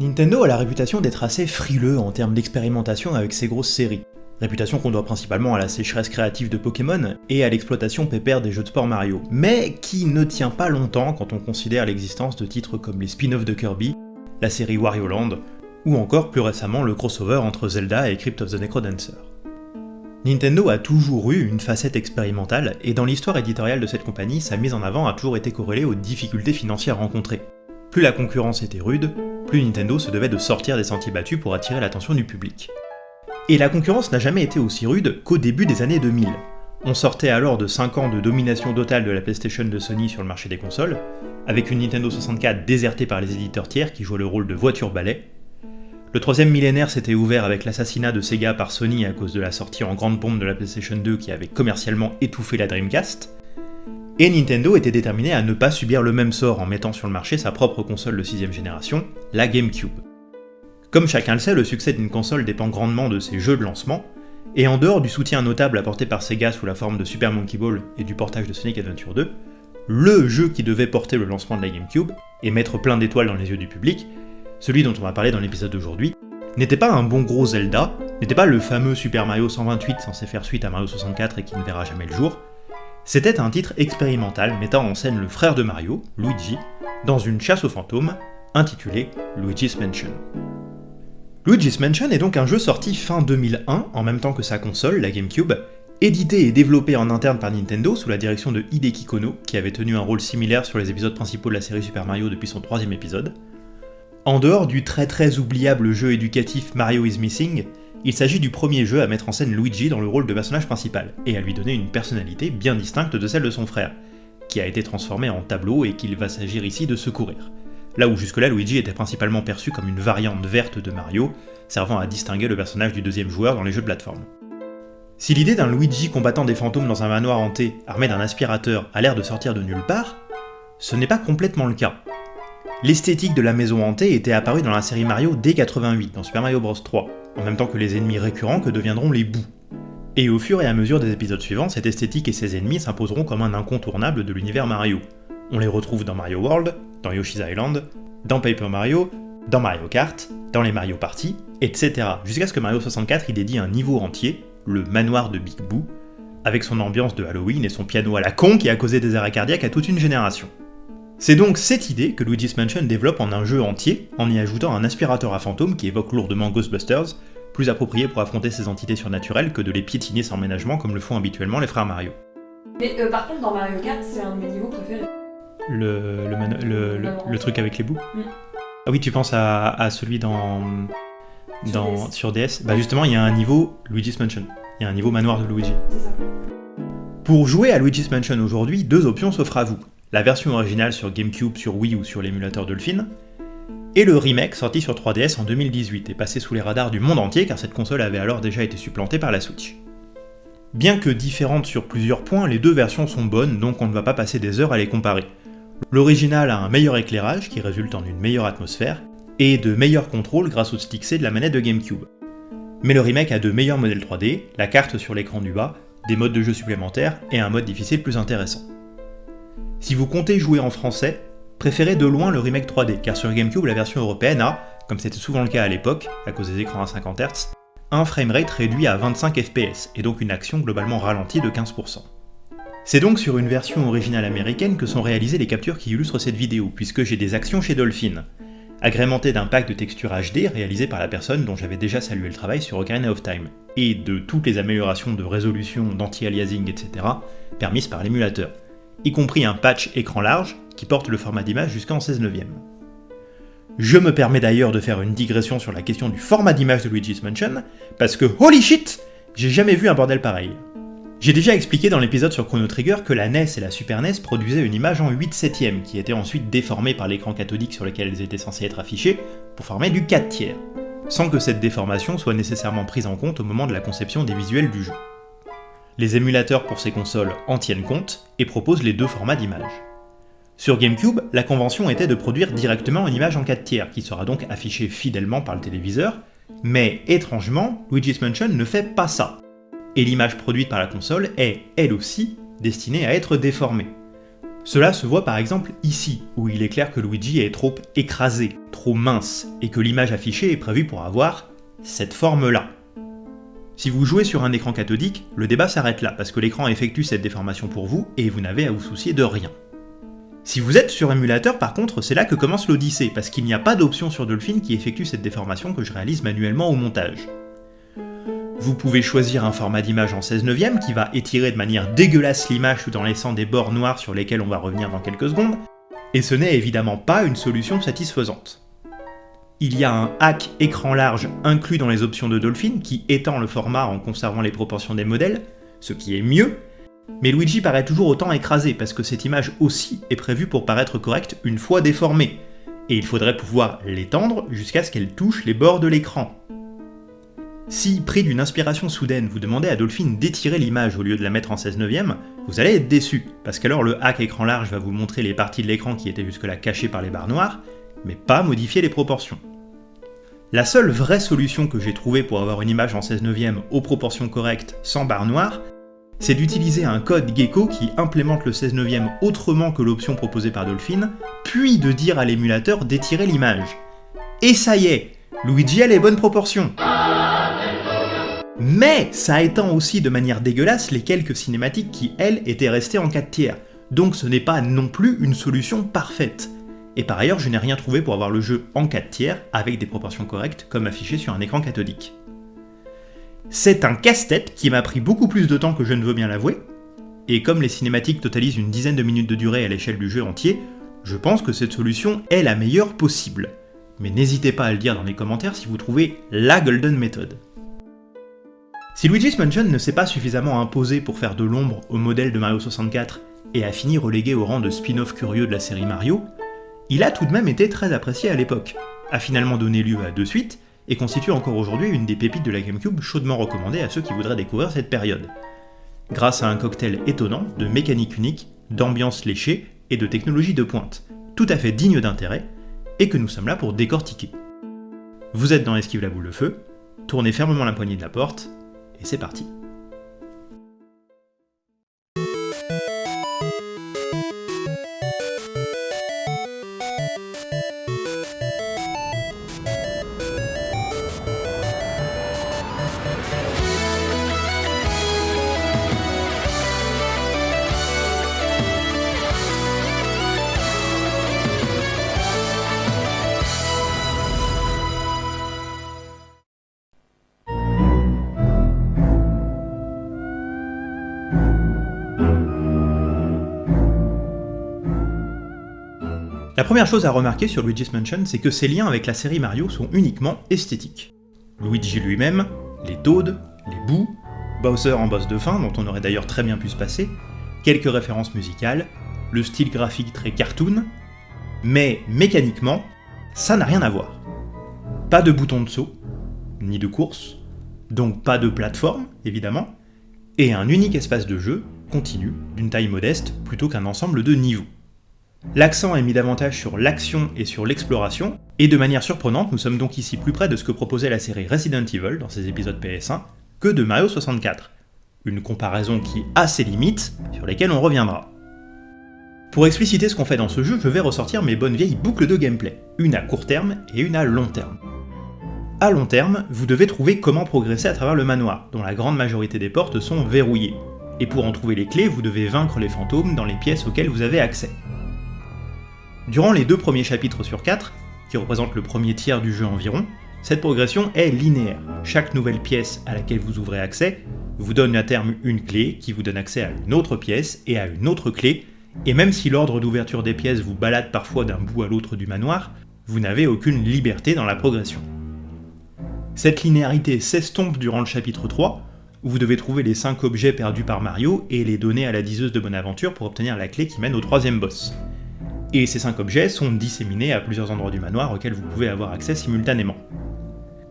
Nintendo a la réputation d'être assez frileux en termes d'expérimentation avec ses grosses séries. Réputation qu'on doit principalement à la sécheresse créative de Pokémon et à l'exploitation pépère des jeux de sport Mario, mais qui ne tient pas longtemps quand on considère l'existence de titres comme les spin-offs de Kirby, la série Wario Land, ou encore plus récemment le crossover entre Zelda et Crypt of the Necrodancer. Nintendo a toujours eu une facette expérimentale, et dans l'histoire éditoriale de cette compagnie, sa mise en avant a toujours été corrélée aux difficultés financières rencontrées. Plus la concurrence était rude, plus Nintendo se devait de sortir des sentiers battus pour attirer l'attention du public. Et la concurrence n'a jamais été aussi rude qu'au début des années 2000. On sortait alors de 5 ans de domination totale de la PlayStation de Sony sur le marché des consoles, avec une Nintendo 64 désertée par les éditeurs tiers qui jouaient le rôle de voiture-balai. Le troisième millénaire s'était ouvert avec l'assassinat de Sega par Sony à cause de la sortie en grande pompe de la PlayStation 2 qui avait commercialement étouffé la Dreamcast, et Nintendo était déterminé à ne pas subir le même sort en mettant sur le marché sa propre console de 6ème génération, la GameCube. Comme chacun le sait, le succès d'une console dépend grandement de ses jeux de lancement, et en dehors du soutien notable apporté par Sega sous la forme de Super Monkey Ball et du portage de Sonic Adventure 2, le jeu qui devait porter le lancement de la GameCube et mettre plein d'étoiles dans les yeux du public, celui dont on va parler dans l'épisode d'aujourd'hui, n'était pas un bon gros Zelda, n'était pas le fameux Super Mario 128 censé faire suite à Mario 64 et qui ne verra jamais le jour, c'était un titre expérimental mettant en scène le frère de Mario, Luigi, dans une chasse aux fantômes intitulée Luigi's Mansion. Luigi's Mansion est donc un jeu sorti fin 2001, en même temps que sa console, la GameCube, édité et développé en interne par Nintendo sous la direction de Hideki Kono, qui avait tenu un rôle similaire sur les épisodes principaux de la série Super Mario depuis son troisième épisode. En dehors du très très oubliable jeu éducatif Mario is Missing, il s'agit du premier jeu à mettre en scène Luigi dans le rôle de personnage principal, et à lui donner une personnalité bien distincte de celle de son frère, qui a été transformé en tableau et qu'il va s'agir ici de secourir. Là où jusque-là Luigi était principalement perçu comme une variante verte de Mario, servant à distinguer le personnage du deuxième joueur dans les jeux de plateforme. Si l'idée d'un Luigi combattant des fantômes dans un manoir hanté, armé d'un aspirateur, a l'air de sortir de nulle part, ce n'est pas complètement le cas. L'esthétique de la maison hantée était apparue dans la série Mario dès 88, dans Super Mario Bros 3, en même temps que les ennemis récurrents que deviendront les bouts. Et au fur et à mesure des épisodes suivants, cette esthétique et ses ennemis s'imposeront comme un incontournable de l'univers Mario. On les retrouve dans Mario World, dans Yoshi's Island, dans Paper Mario, dans Mario Kart, dans les Mario Party, etc. Jusqu'à ce que Mario 64 y dédie un niveau entier, le manoir de Big Boo, avec son ambiance de Halloween et son piano à la con qui a causé des arrêts cardiaques à toute une génération. C'est donc cette idée que Luigi's Mansion développe en un jeu entier, en y ajoutant un aspirateur à fantômes qui évoque lourdement Ghostbusters, plus approprié pour affronter ces entités surnaturelles que de les piétiner sans ménagement comme le font habituellement les frères Mario. Mais euh, par contre, dans Mario Kart, c'est un de mes niveaux préférés. Le, le, le- truc avec les bouts Mm. Ah oui, tu penses à, à celui dans, Sur dans, DS. sur DS Bah justement, il y a un niveau Luigi's Mansion. Il y a un niveau manoir de Luigi. C'est ça. Pour jouer à Luigi's Mansion aujourd'hui, deux options s'offrent à vous. La version originale sur GameCube, sur Wii ou sur l'émulateur Dolphin, et le remake sorti sur 3DS en 2018 et passé sous les radars du monde entier car cette console avait alors déjà été supplantée par la Switch. Bien que différentes sur plusieurs points, les deux versions sont bonnes donc on ne va pas passer des heures à les comparer. L'original a un meilleur éclairage qui résulte en une meilleure atmosphère, et de meilleurs contrôles grâce au stick C de la manette de GameCube. Mais le remake a de meilleurs modèles 3D, la carte sur l'écran du bas, des modes de jeu supplémentaires et un mode difficile plus intéressant. Si vous comptez jouer en français, préférez de loin le remake 3D, car sur GameCube la version européenne a, comme c'était souvent le cas à l'époque, à cause des écrans à 50 Hz, un framerate réduit à 25 fps, et donc une action globalement ralentie de 15%. C'est donc sur une version originale américaine que sont réalisées les captures qui illustrent cette vidéo, puisque j'ai des actions chez Dolphin, agrémentées d'un pack de textures HD réalisé par la personne dont j'avais déjà salué le travail sur Ocarina of Time, et de toutes les améliorations de résolution, d'anti-aliasing, etc., permises par l'émulateur, y compris un patch écran large qui porte le format d'image jusqu'en 16 neuvième. Je me permets d'ailleurs de faire une digression sur la question du format d'image de Luigi's Mansion, parce que holy shit, j'ai jamais vu un bordel pareil. J'ai déjà expliqué dans l'épisode sur Chrono Trigger que la NES et la Super NES produisaient une image en 8 septième qui était ensuite déformée par l'écran cathodique sur lequel elles étaient censées être affichées pour former du 4 tiers, sans que cette déformation soit nécessairement prise en compte au moment de la conception des visuels du jeu. Les émulateurs pour ces consoles en tiennent compte et proposent les deux formats d'image. Sur GameCube, la convention était de produire directement une image en 4 tiers qui sera donc affichée fidèlement par le téléviseur, mais étrangement, Luigi's Mansion ne fait pas ça. Et l'image produite par la console est, elle aussi, destinée à être déformée. Cela se voit par exemple ici, où il est clair que Luigi est trop écrasé, trop mince, et que l'image affichée est prévue pour avoir cette forme-là. Si vous jouez sur un écran cathodique, le débat s'arrête là, parce que l'écran effectue cette déformation pour vous, et vous n'avez à vous soucier de rien. Si vous êtes sur émulateur, par contre, c'est là que commence l'odyssée, parce qu'il n'y a pas d'option sur Dolphin qui effectue cette déformation que je réalise manuellement au montage. Vous pouvez choisir un format d'image en 16 neuvième qui va étirer de manière dégueulasse l'image tout en laissant des bords noirs sur lesquels on va revenir dans quelques secondes, et ce n'est évidemment pas une solution satisfaisante. Il y a un hack écran large inclus dans les options de Dolphin qui étend le format en conservant les proportions des modèles, ce qui est mieux, mais Luigi paraît toujours autant écrasé parce que cette image aussi est prévue pour paraître correcte une fois déformée, et il faudrait pouvoir l'étendre jusqu'à ce qu'elle touche les bords de l'écran. Si, pris d'une inspiration soudaine, vous demandez à Dolphin d'étirer l'image au lieu de la mettre en 16 neuvième, vous allez être déçu, parce qu'alors le hack écran large va vous montrer les parties de l'écran qui étaient jusque-là cachées par les barres noires, mais pas modifier les proportions. La seule vraie solution que j'ai trouvée pour avoir une image en 16 neuvième aux proportions correctes sans barres noires, c'est d'utiliser un code Gecko qui implémente le 16 neuvième autrement que l'option proposée par Dolphin, puis de dire à l'émulateur d'étirer l'image. Et ça y est, Luigi a les bonnes proportions mais ça étend aussi de manière dégueulasse les quelques cinématiques qui, elles, étaient restées en 4 tiers, donc ce n'est pas non plus une solution parfaite. Et par ailleurs, je n'ai rien trouvé pour avoir le jeu en 4 tiers avec des proportions correctes comme affiché sur un écran cathodique. C'est un casse-tête qui m'a pris beaucoup plus de temps que je ne veux bien l'avouer, et comme les cinématiques totalisent une dizaine de minutes de durée à l'échelle du jeu entier, je pense que cette solution est la meilleure possible. Mais n'hésitez pas à le dire dans les commentaires si vous trouvez la golden méthode. Si Luigi's Mansion ne s'est pas suffisamment imposé pour faire de l'ombre au modèle de Mario 64 et a fini relégué au rang de spin-off curieux de la série Mario, il a tout de même été très apprécié à l'époque, a finalement donné lieu à deux suites, et constitue encore aujourd'hui une des pépites de la GameCube chaudement recommandée à ceux qui voudraient découvrir cette période. Grâce à un cocktail étonnant de mécanique unique, d'ambiance léchée et de technologie de pointe, tout à fait digne d'intérêt, et que nous sommes là pour décortiquer. Vous êtes dans Esquive la boule de feu, tournez fermement la poignée de la porte, et c'est parti. Première chose à remarquer sur Luigi's Mansion, c'est que ses liens avec la série Mario sont uniquement esthétiques. Luigi lui-même, les Toads, les bouts, Bowser en boss de fin, dont on aurait d'ailleurs très bien pu se passer, quelques références musicales, le style graphique très cartoon, mais mécaniquement, ça n'a rien à voir. Pas de bouton de saut, ni de course, donc pas de plateforme, évidemment, et un unique espace de jeu, continu, d'une taille modeste, plutôt qu'un ensemble de niveaux. L'accent est mis davantage sur l'action et sur l'exploration, et de manière surprenante, nous sommes donc ici plus près de ce que proposait la série Resident Evil dans ses épisodes PS1 que de Mario 64. Une comparaison qui a ses limites, sur lesquelles on reviendra. Pour expliciter ce qu'on fait dans ce jeu, je vais ressortir mes bonnes vieilles boucles de gameplay, une à court terme et une à long terme. À long terme, vous devez trouver comment progresser à travers le manoir, dont la grande majorité des portes sont verrouillées. Et pour en trouver les clés, vous devez vaincre les fantômes dans les pièces auxquelles vous avez accès. Durant les deux premiers chapitres sur quatre, qui représentent le premier tiers du jeu environ, cette progression est linéaire. Chaque nouvelle pièce à laquelle vous ouvrez accès vous donne à terme une clé qui vous donne accès à une autre pièce et à une autre clé, et même si l'ordre d'ouverture des pièces vous balade parfois d'un bout à l'autre du manoir, vous n'avez aucune liberté dans la progression. Cette linéarité s'estompe durant le chapitre 3, où vous devez trouver les 5 objets perdus par Mario et les donner à la diseuse de Bonaventure pour obtenir la clé qui mène au troisième boss et ces 5 objets sont disséminés à plusieurs endroits du manoir auxquels vous pouvez avoir accès simultanément.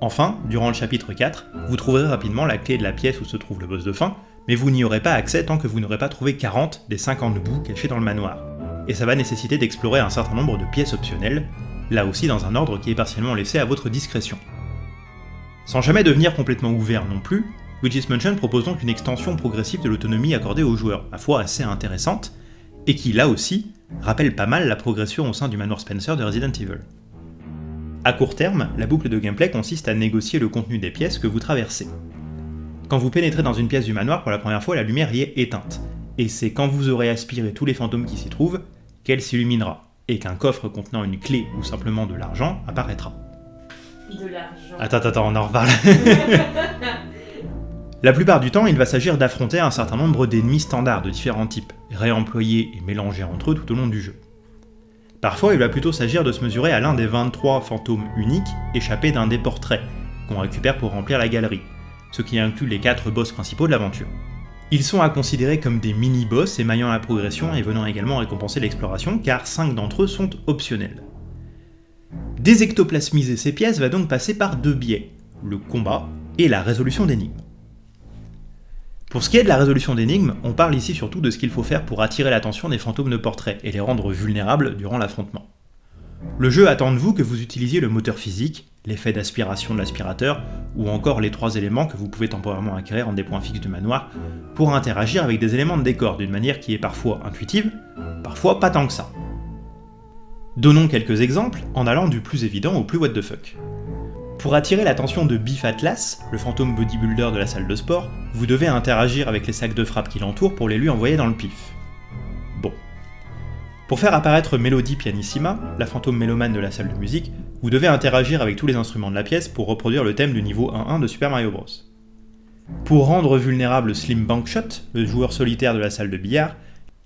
Enfin, durant le chapitre 4, vous trouverez rapidement la clé de la pièce où se trouve le boss de fin, mais vous n'y aurez pas accès tant que vous n'aurez pas trouvé 40 des 50 bouts cachés dans le manoir. Et ça va nécessiter d'explorer un certain nombre de pièces optionnelles, là aussi dans un ordre qui est partiellement laissé à votre discrétion. Sans jamais devenir complètement ouvert non plus, Luigi's Mansion propose donc une extension progressive de l'autonomie accordée aux joueurs, à fois assez intéressante, et qui là aussi rappelle pas mal la progression au sein du manoir Spencer de Resident Evil. À court terme, la boucle de gameplay consiste à négocier le contenu des pièces que vous traversez. Quand vous pénétrez dans une pièce du manoir pour la première fois, la lumière y est éteinte, et c'est quand vous aurez aspiré tous les fantômes qui s'y trouvent qu'elle s'illuminera, et qu'un coffre contenant une clé ou simplement de l'argent apparaîtra. De l'argent. Attends, attends, on en reparle. La plupart du temps, il va s'agir d'affronter un certain nombre d'ennemis standards de différents types, réemployés et mélangés entre eux tout au long du jeu. Parfois, il va plutôt s'agir de se mesurer à l'un des 23 fantômes uniques échappés d'un des portraits, qu'on récupère pour remplir la galerie, ce qui inclut les 4 boss principaux de l'aventure. Ils sont à considérer comme des mini-boss émaillant la progression et venant également récompenser l'exploration, car 5 d'entre eux sont optionnels. Désectoplasmiser ces pièces va donc passer par deux biais, le combat et la résolution d'énigmes. Pour ce qui est de la résolution d'énigmes, on parle ici surtout de ce qu'il faut faire pour attirer l'attention des fantômes de portrait et les rendre vulnérables durant l'affrontement. Le jeu attend de vous que vous utilisiez le moteur physique, l'effet d'aspiration de l'aspirateur, ou encore les trois éléments que vous pouvez temporairement acquérir en des points fixes du manoir, pour interagir avec des éléments de décor d'une manière qui est parfois intuitive, parfois pas tant que ça. Donnons quelques exemples en allant du plus évident au plus what the fuck. Pour attirer l'attention de Biff Atlas, le fantôme bodybuilder de la salle de sport, vous devez interagir avec les sacs de frappe qui l'entourent pour les lui envoyer dans le pif. Bon. Pour faire apparaître Melody Pianissima, la fantôme mélomane de la salle de musique, vous devez interagir avec tous les instruments de la pièce pour reproduire le thème du niveau 1-1 de Super Mario Bros. Pour rendre vulnérable Slim Bankshot, le joueur solitaire de la salle de billard,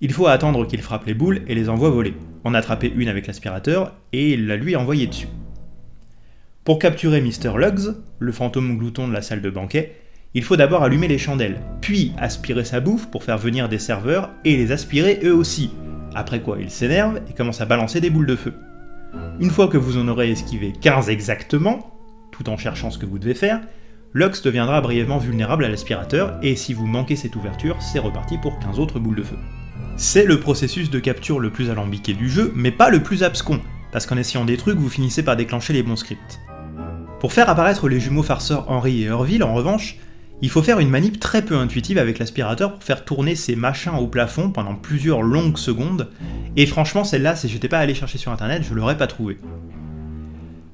il faut attendre qu'il frappe les boules et les envoie voler, en attraper une avec l'aspirateur et la lui envoyer dessus. Pour capturer Mr. Luggs, le fantôme glouton de la salle de banquet, il faut d'abord allumer les chandelles, puis aspirer sa bouffe pour faire venir des serveurs et les aspirer eux aussi, après quoi il s'énerve et commence à balancer des boules de feu. Une fois que vous en aurez esquivé 15 exactement, tout en cherchant ce que vous devez faire, Lux deviendra brièvement vulnérable à l'aspirateur, et si vous manquez cette ouverture, c'est reparti pour 15 autres boules de feu. C'est le processus de capture le plus alambiqué du jeu, mais pas le plus abscon, parce qu'en essayant des trucs, vous finissez par déclencher les bons scripts. Pour faire apparaître les jumeaux farceurs Henry et Orville, en revanche, il faut faire une manip très peu intuitive avec l'aspirateur pour faire tourner ces machins au plafond pendant plusieurs longues secondes, et franchement celle-là, si j'étais pas allé chercher sur internet, je l'aurais pas trouvé.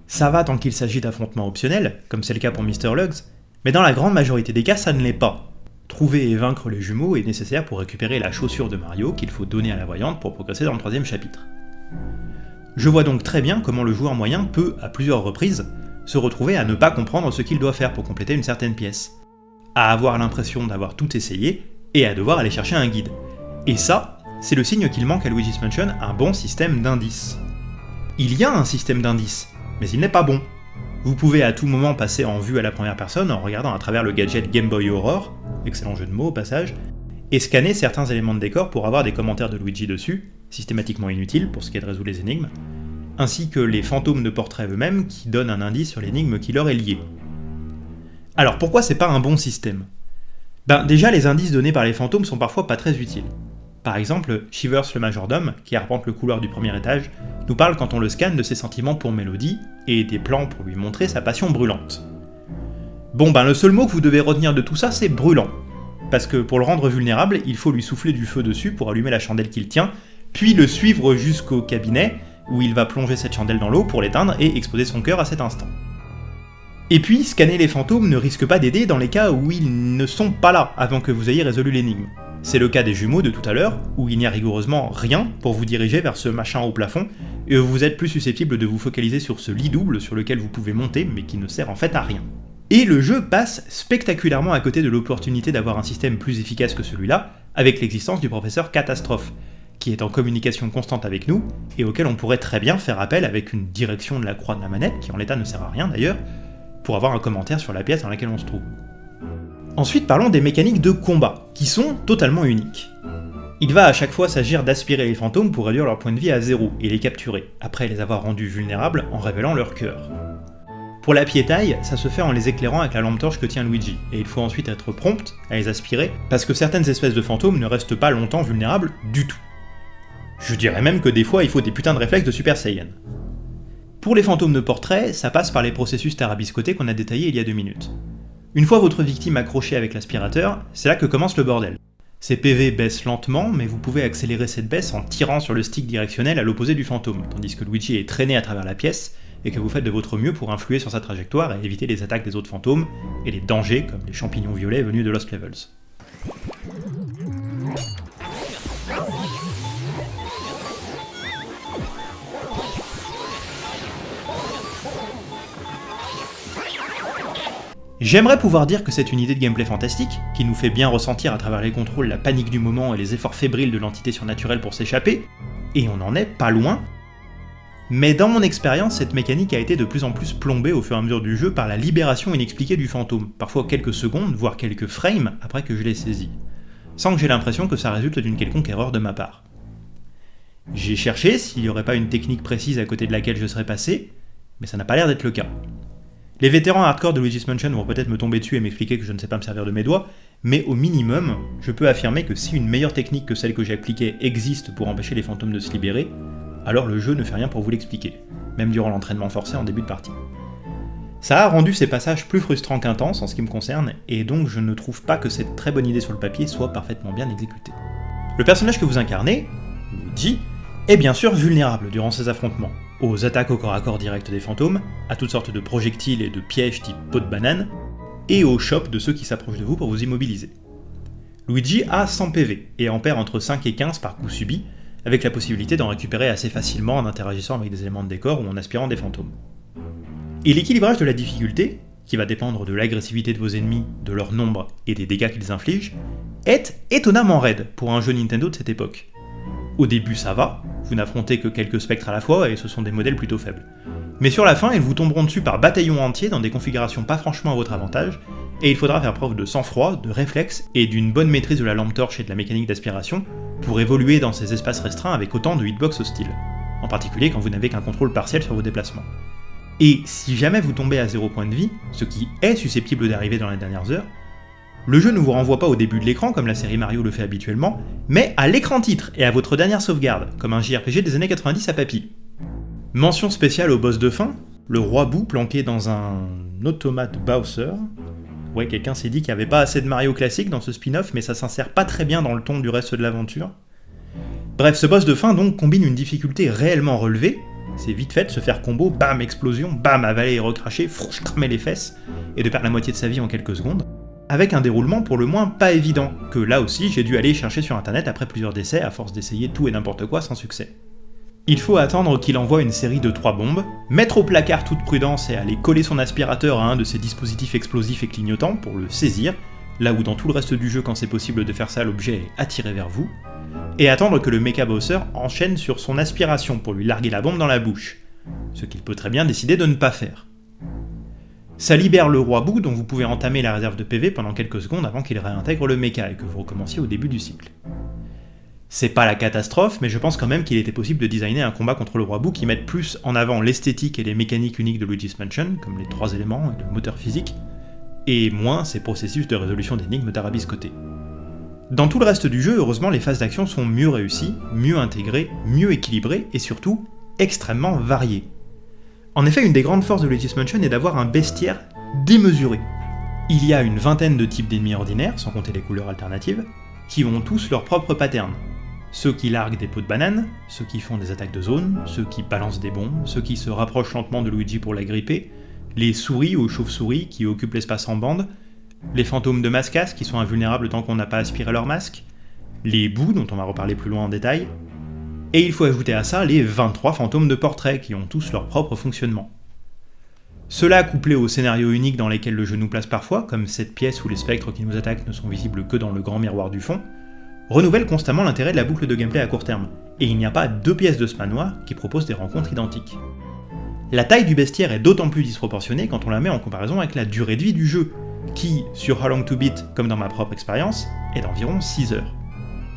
Ça va tant qu'il s'agit d'affrontements optionnels, comme c'est le cas pour Mr. Lugs, mais dans la grande majorité des cas ça ne l'est pas. Trouver et vaincre les jumeaux est nécessaire pour récupérer la chaussure de Mario qu'il faut donner à la voyante pour progresser dans le troisième chapitre. Je vois donc très bien comment le joueur moyen peut, à plusieurs reprises, se retrouver à ne pas comprendre ce qu'il doit faire pour compléter une certaine pièce, à avoir l'impression d'avoir tout essayé, et à devoir aller chercher un guide. Et ça, c'est le signe qu'il manque à Luigi's Mansion un bon système d'indices. Il y a un système d'indices, mais il n'est pas bon. Vous pouvez à tout moment passer en vue à la première personne en regardant à travers le gadget Game Boy Aurore, excellent jeu de mots au passage, et scanner certains éléments de décor pour avoir des commentaires de Luigi dessus, systématiquement inutiles pour ce qui est de résoudre les énigmes, ainsi que les fantômes de portrait eux-mêmes qui donnent un indice sur l'énigme qui leur est liée. Alors pourquoi c'est pas un bon système? Ben déjà les indices donnés par les fantômes sont parfois pas très utiles. Par exemple, Shivers le majordome, qui arpente le couloir du premier étage, nous parle quand on le scanne de ses sentiments pour Mélodie, et des plans pour lui montrer sa passion brûlante. Bon ben le seul mot que vous devez retenir de tout ça c'est brûlant, parce que pour le rendre vulnérable, il faut lui souffler du feu dessus pour allumer la chandelle qu'il tient, puis le suivre jusqu'au cabinet, où il va plonger cette chandelle dans l'eau pour l'éteindre et exposer son cœur à cet instant. Et puis, scanner les fantômes ne risque pas d'aider dans les cas où ils ne sont pas là avant que vous ayez résolu l'énigme. C'est le cas des jumeaux de tout à l'heure, où il n'y a rigoureusement rien pour vous diriger vers ce machin au plafond, et vous êtes plus susceptible de vous focaliser sur ce lit double sur lequel vous pouvez monter, mais qui ne sert en fait à rien. Et le jeu passe spectaculairement à côté de l'opportunité d'avoir un système plus efficace que celui-là, avec l'existence du professeur Catastrophe, qui est en communication constante avec nous, et auquel on pourrait très bien faire appel avec une direction de la croix de la manette, qui en l'état ne sert à rien d'ailleurs, pour avoir un commentaire sur la pièce dans laquelle on se trouve. Ensuite parlons des mécaniques de combat, qui sont totalement uniques. Il va à chaque fois s'agir d'aspirer les fantômes pour réduire leur point de vie à zéro et les capturer, après les avoir rendus vulnérables en révélant leur cœur. Pour la piétaille, ça se fait en les éclairant avec la lampe torche que tient Luigi, et il faut ensuite être prompt à les aspirer, parce que certaines espèces de fantômes ne restent pas longtemps vulnérables du tout. Je dirais même que des fois il faut des putains de réflexes de Super Saiyan. Pour les fantômes de portrait, ça passe par les processus tarabiscotés qu'on a détaillés il y a deux minutes. Une fois votre victime accrochée avec l'aspirateur, c'est là que commence le bordel. Ses PV baissent lentement, mais vous pouvez accélérer cette baisse en tirant sur le stick directionnel à l'opposé du fantôme, tandis que Luigi est traîné à travers la pièce, et que vous faites de votre mieux pour influer sur sa trajectoire et éviter les attaques des autres fantômes, et les dangers comme les champignons violets venus de Lost Levels. J'aimerais pouvoir dire que c'est une idée de gameplay fantastique, qui nous fait bien ressentir à travers les contrôles la panique du moment et les efforts fébriles de l'entité surnaturelle pour s'échapper, et on en est pas loin, mais dans mon expérience, cette mécanique a été de plus en plus plombée au fur et à mesure du jeu par la libération inexpliquée du fantôme, parfois quelques secondes, voire quelques frames après que je l'ai saisi, sans que j'ai l'impression que ça résulte d'une quelconque erreur de ma part. J'ai cherché s'il n'y aurait pas une technique précise à côté de laquelle je serais passé, mais ça n'a pas l'air d'être le cas. Les vétérans hardcore de Luigi's Mansion vont peut-être me tomber dessus et m'expliquer que je ne sais pas me servir de mes doigts, mais au minimum, je peux affirmer que si une meilleure technique que celle que j'ai appliquée existe pour empêcher les fantômes de se libérer, alors le jeu ne fait rien pour vous l'expliquer, même durant l'entraînement forcé en début de partie. Ça a rendu ces passages plus frustrants qu'intenses en ce qui me concerne, et donc je ne trouve pas que cette très bonne idée sur le papier soit parfaitement bien exécutée. Le personnage que vous incarnez, Luigi, est bien sûr vulnérable durant ces affrontements, aux attaques au corps à corps direct des fantômes, à toutes sortes de projectiles et de pièges type pot de banane, et aux chops de ceux qui s'approchent de vous pour vous immobiliser. Luigi a 100 PV et en perd entre 5 et 15 par coup subi, avec la possibilité d'en récupérer assez facilement en interagissant avec des éléments de décor ou en aspirant des fantômes. Et l'équilibrage de la difficulté, qui va dépendre de l'agressivité de vos ennemis, de leur nombre et des dégâts qu'ils infligent, est étonnamment raide pour un jeu Nintendo de cette époque. Au début ça va, vous n'affrontez que quelques spectres à la fois et ce sont des modèles plutôt faibles. Mais sur la fin, ils vous tomberont dessus par bataillon entier dans des configurations pas franchement à votre avantage, et il faudra faire preuve de sang-froid, de réflexe et d'une bonne maîtrise de la lampe torche et de la mécanique d'aspiration pour évoluer dans ces espaces restreints avec autant de hitbox hostiles, en particulier quand vous n'avez qu'un contrôle partiel sur vos déplacements. Et si jamais vous tombez à 0 point de vie, ce qui est susceptible d'arriver dans les dernières heures, le jeu ne vous renvoie pas au début de l'écran comme la série Mario le fait habituellement, mais à l'écran titre et à votre dernière sauvegarde, comme un JRPG des années 90 à papy. Mention spéciale au boss de fin, le roi Boo planqué dans un automate Bowser. Ouais, quelqu'un s'est dit qu'il n'y avait pas assez de Mario classique dans ce spin-off, mais ça s'insère pas très bien dans le ton du reste de l'aventure. Bref, ce boss de fin donc combine une difficulté réellement relevée, c'est vite fait de se faire combo, bam, explosion, bam, avaler et recracher, frouche, cramer les fesses, et de perdre la moitié de sa vie en quelques secondes avec un déroulement pour le moins pas évident, que là aussi j'ai dû aller chercher sur internet après plusieurs décès à force d'essayer tout et n'importe quoi sans succès. Il faut attendre qu'il envoie une série de trois bombes, mettre au placard toute prudence et aller coller son aspirateur à un de ses dispositifs explosifs et clignotants pour le saisir, là où dans tout le reste du jeu quand c'est possible de faire ça l'objet est attiré vers vous, et attendre que le Mecha Bowser enchaîne sur son aspiration pour lui larguer la bombe dans la bouche, ce qu'il peut très bien décider de ne pas faire. Ça libère le roi Bou dont vous pouvez entamer la réserve de PV pendant quelques secondes avant qu'il réintègre le mecha et que vous recommenciez au début du cycle. C'est pas la catastrophe, mais je pense quand même qu'il était possible de designer un combat contre le roi Bou qui mette plus en avant l'esthétique et les mécaniques uniques de Luigi's Mansion, comme les trois éléments et le moteur physique, et moins ces processus de résolution d'énigmes côté. Dans tout le reste du jeu, heureusement, les phases d'action sont mieux réussies, mieux intégrées, mieux équilibrées et surtout extrêmement variées. En effet, une des grandes forces de Luigi's Mansion est d'avoir un bestiaire démesuré. Il y a une vingtaine de types d'ennemis ordinaires, sans compter les couleurs alternatives, qui ont tous leur propre pattern. Ceux qui larguent des pots de banane, ceux qui font des attaques de zone, ceux qui balancent des bombes, ceux qui se rapprochent lentement de Luigi pour la gripper, les souris ou chauves-souris qui occupent l'espace en bande, les fantômes de mascas qui sont invulnérables tant qu'on n'a pas aspiré leur masque, les bouts dont on va reparler plus loin en détail, et il faut ajouter à ça les 23 fantômes de portrait qui ont tous leur propre fonctionnement. Cela couplé aux scénarios uniques dans lesquels le jeu nous place parfois, comme cette pièce où les spectres qui nous attaquent ne sont visibles que dans le grand miroir du fond, renouvelle constamment l'intérêt de la boucle de gameplay à court terme, et il n'y a pas deux pièces de ce manoir qui proposent des rencontres identiques. La taille du bestiaire est d'autant plus disproportionnée quand on la met en comparaison avec la durée de vie du jeu, qui, sur How Long to Beat, comme dans ma propre expérience, est d'environ 6 heures.